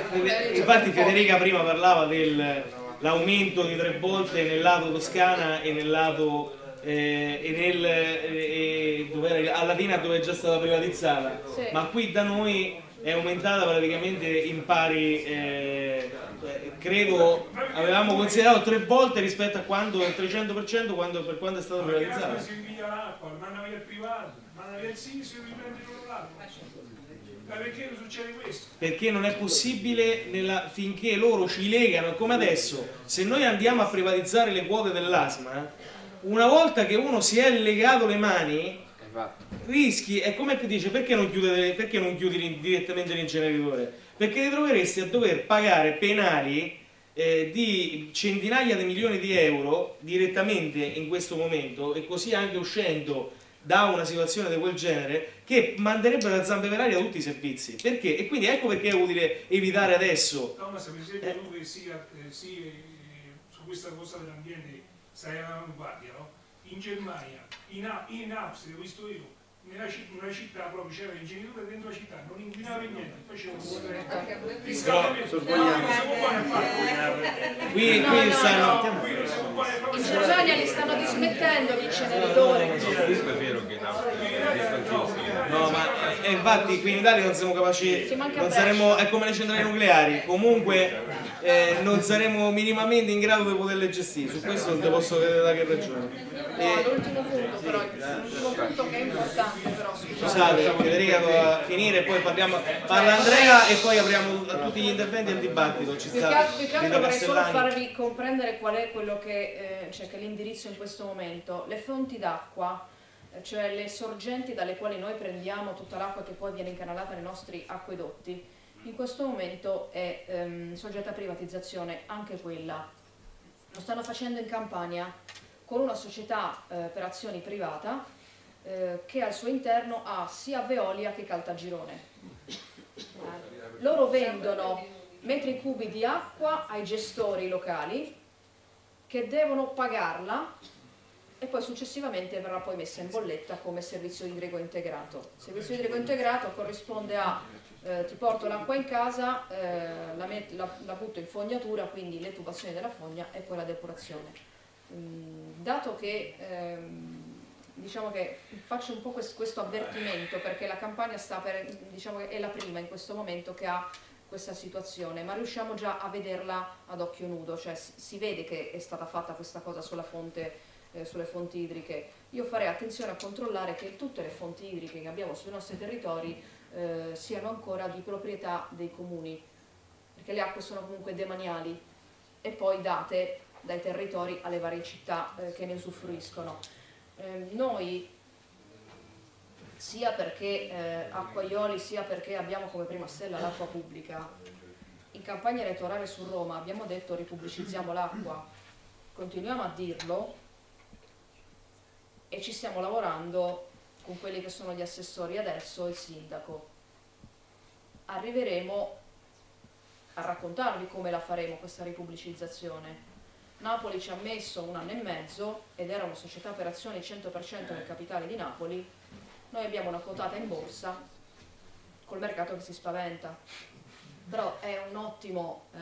infatti Federica prima parlava dell'aumento di tre volte nel lato Toscana e nel lato eh, e nel, eh, dove a Latina dove è già stata privatizzata, sì. ma qui da noi è aumentata praticamente in pari, eh, credo avevamo considerato tre volte rispetto a quando il 300% quando, per quando è stata privatizzata. Si invia l'acqua, manda via il privato, manda via il SIS riprende loro l'acqua. Ma perché succede questo? perché non è possibile nella- finché loro ci legano, come adesso, se noi andiamo a privatizzare le quote dell'asma, una volta che uno si è legato le mani, Infatti, rischi, è come ti dice, perché non, non chiudi direttamente l'inceneritore? Perché ti troveresti a dover pagare penali eh, di centinaia di milioni di euro direttamente in questo momento e così anche uscendo da una situazione di quel genere che manderebbero a zampe per aria tutti i servizi. Perché? E quindi ecco perché è utile evitare adesso. No, ma se per esempio tu che sia, eh, eh, su questa cosa dell'ambiente stai all'avanguardia, no? In Germania, in, in Austria, ho visto io, nella città, una città proprio c'era l'ingegnere dentro la città, non inquinava niente, faceva un riscaldamento. a fare. Qui, qui no, stanno... In Germania li stanno dismettendo gli inceneritori. No, ma eh, infatti qui in Italia non siamo capaci, non saremo, è come le centrali nucleari, comunque eh, non saremo minimamente in grado di poterle gestire, su questo non ti posso vedere da che ragione. No, E, l'ultimo punto però, l'ultimo punto che è importante scusate, Federica doveva finire, poi parliamo, parla Andrea e poi apriamo a tutti gli interventi al dibattito. Ci Più sta più che altro vorrei solo farvi comprendere qual è quello che, eh, cioè che è l'indirizzo in questo momento. Le fonti d'acqua, eh, cioè le sorgenti dalle quali noi prendiamo tutta l'acqua che poi viene incanalata nei nostri acquedotti, in questo momento è ehm, soggetta a privatizzazione anche quella. Lo stanno facendo in Campania con una società eh, per azioni privata eh, che al suo interno ha sia Veolia che Caltagirone. Loro vendono metri cubi di acqua ai gestori locali che devono pagarla e poi successivamente verrà poi messa in bolletta come servizio idrico integrato. Il servizio idrico integrato corrisponde a eh, ti porto l'acqua in casa, eh, la, met- la- la butto in fognatura, quindi le tubazioni della fogna e poi la depurazione. Mm, dato che ehm, diciamo che faccio un po' quest- questo avvertimento perché la campagna sta per, diciamo è la prima in questo momento che ha questa situazione, ma riusciamo già a vederla ad occhio nudo, cioè si vede che è stata fatta questa cosa fonte, eh, sulle fonti idriche. Io farei attenzione a controllare che tutte le fonti idriche che abbiamo sui nostri territori eh, siano ancora di proprietà dei comuni, perché le acque sono comunque demaniali e poi date dai territori alle varie città eh, che ne usufruiscono. Eh, noi sia perché eh, acquaioli sia perché abbiamo come prima stella l'acqua pubblica. In campagna elettorale su Roma abbiamo detto ripubblicizziamo l'acqua, continuiamo a dirlo e ci stiamo lavorando con quelli che sono gli assessori adesso e il sindaco. Arriveremo a raccontarvi come la faremo questa ripubblicizzazione. Napoli ci ha messo un anno e mezzo ed era una società per azioni 100% del capitale di Napoli noi abbiamo una quotata in borsa col mercato che si spaventa, però è un ottimo, eh,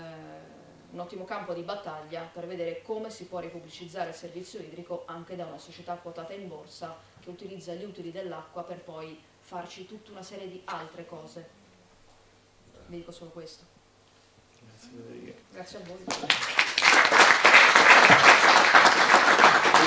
un ottimo campo di battaglia per vedere come si può ripubblicizzare il servizio idrico anche da una società quotata in borsa che utilizza gli utili dell'acqua per poi farci tutta una serie di altre cose. Vi dico solo questo. Grazie a voi.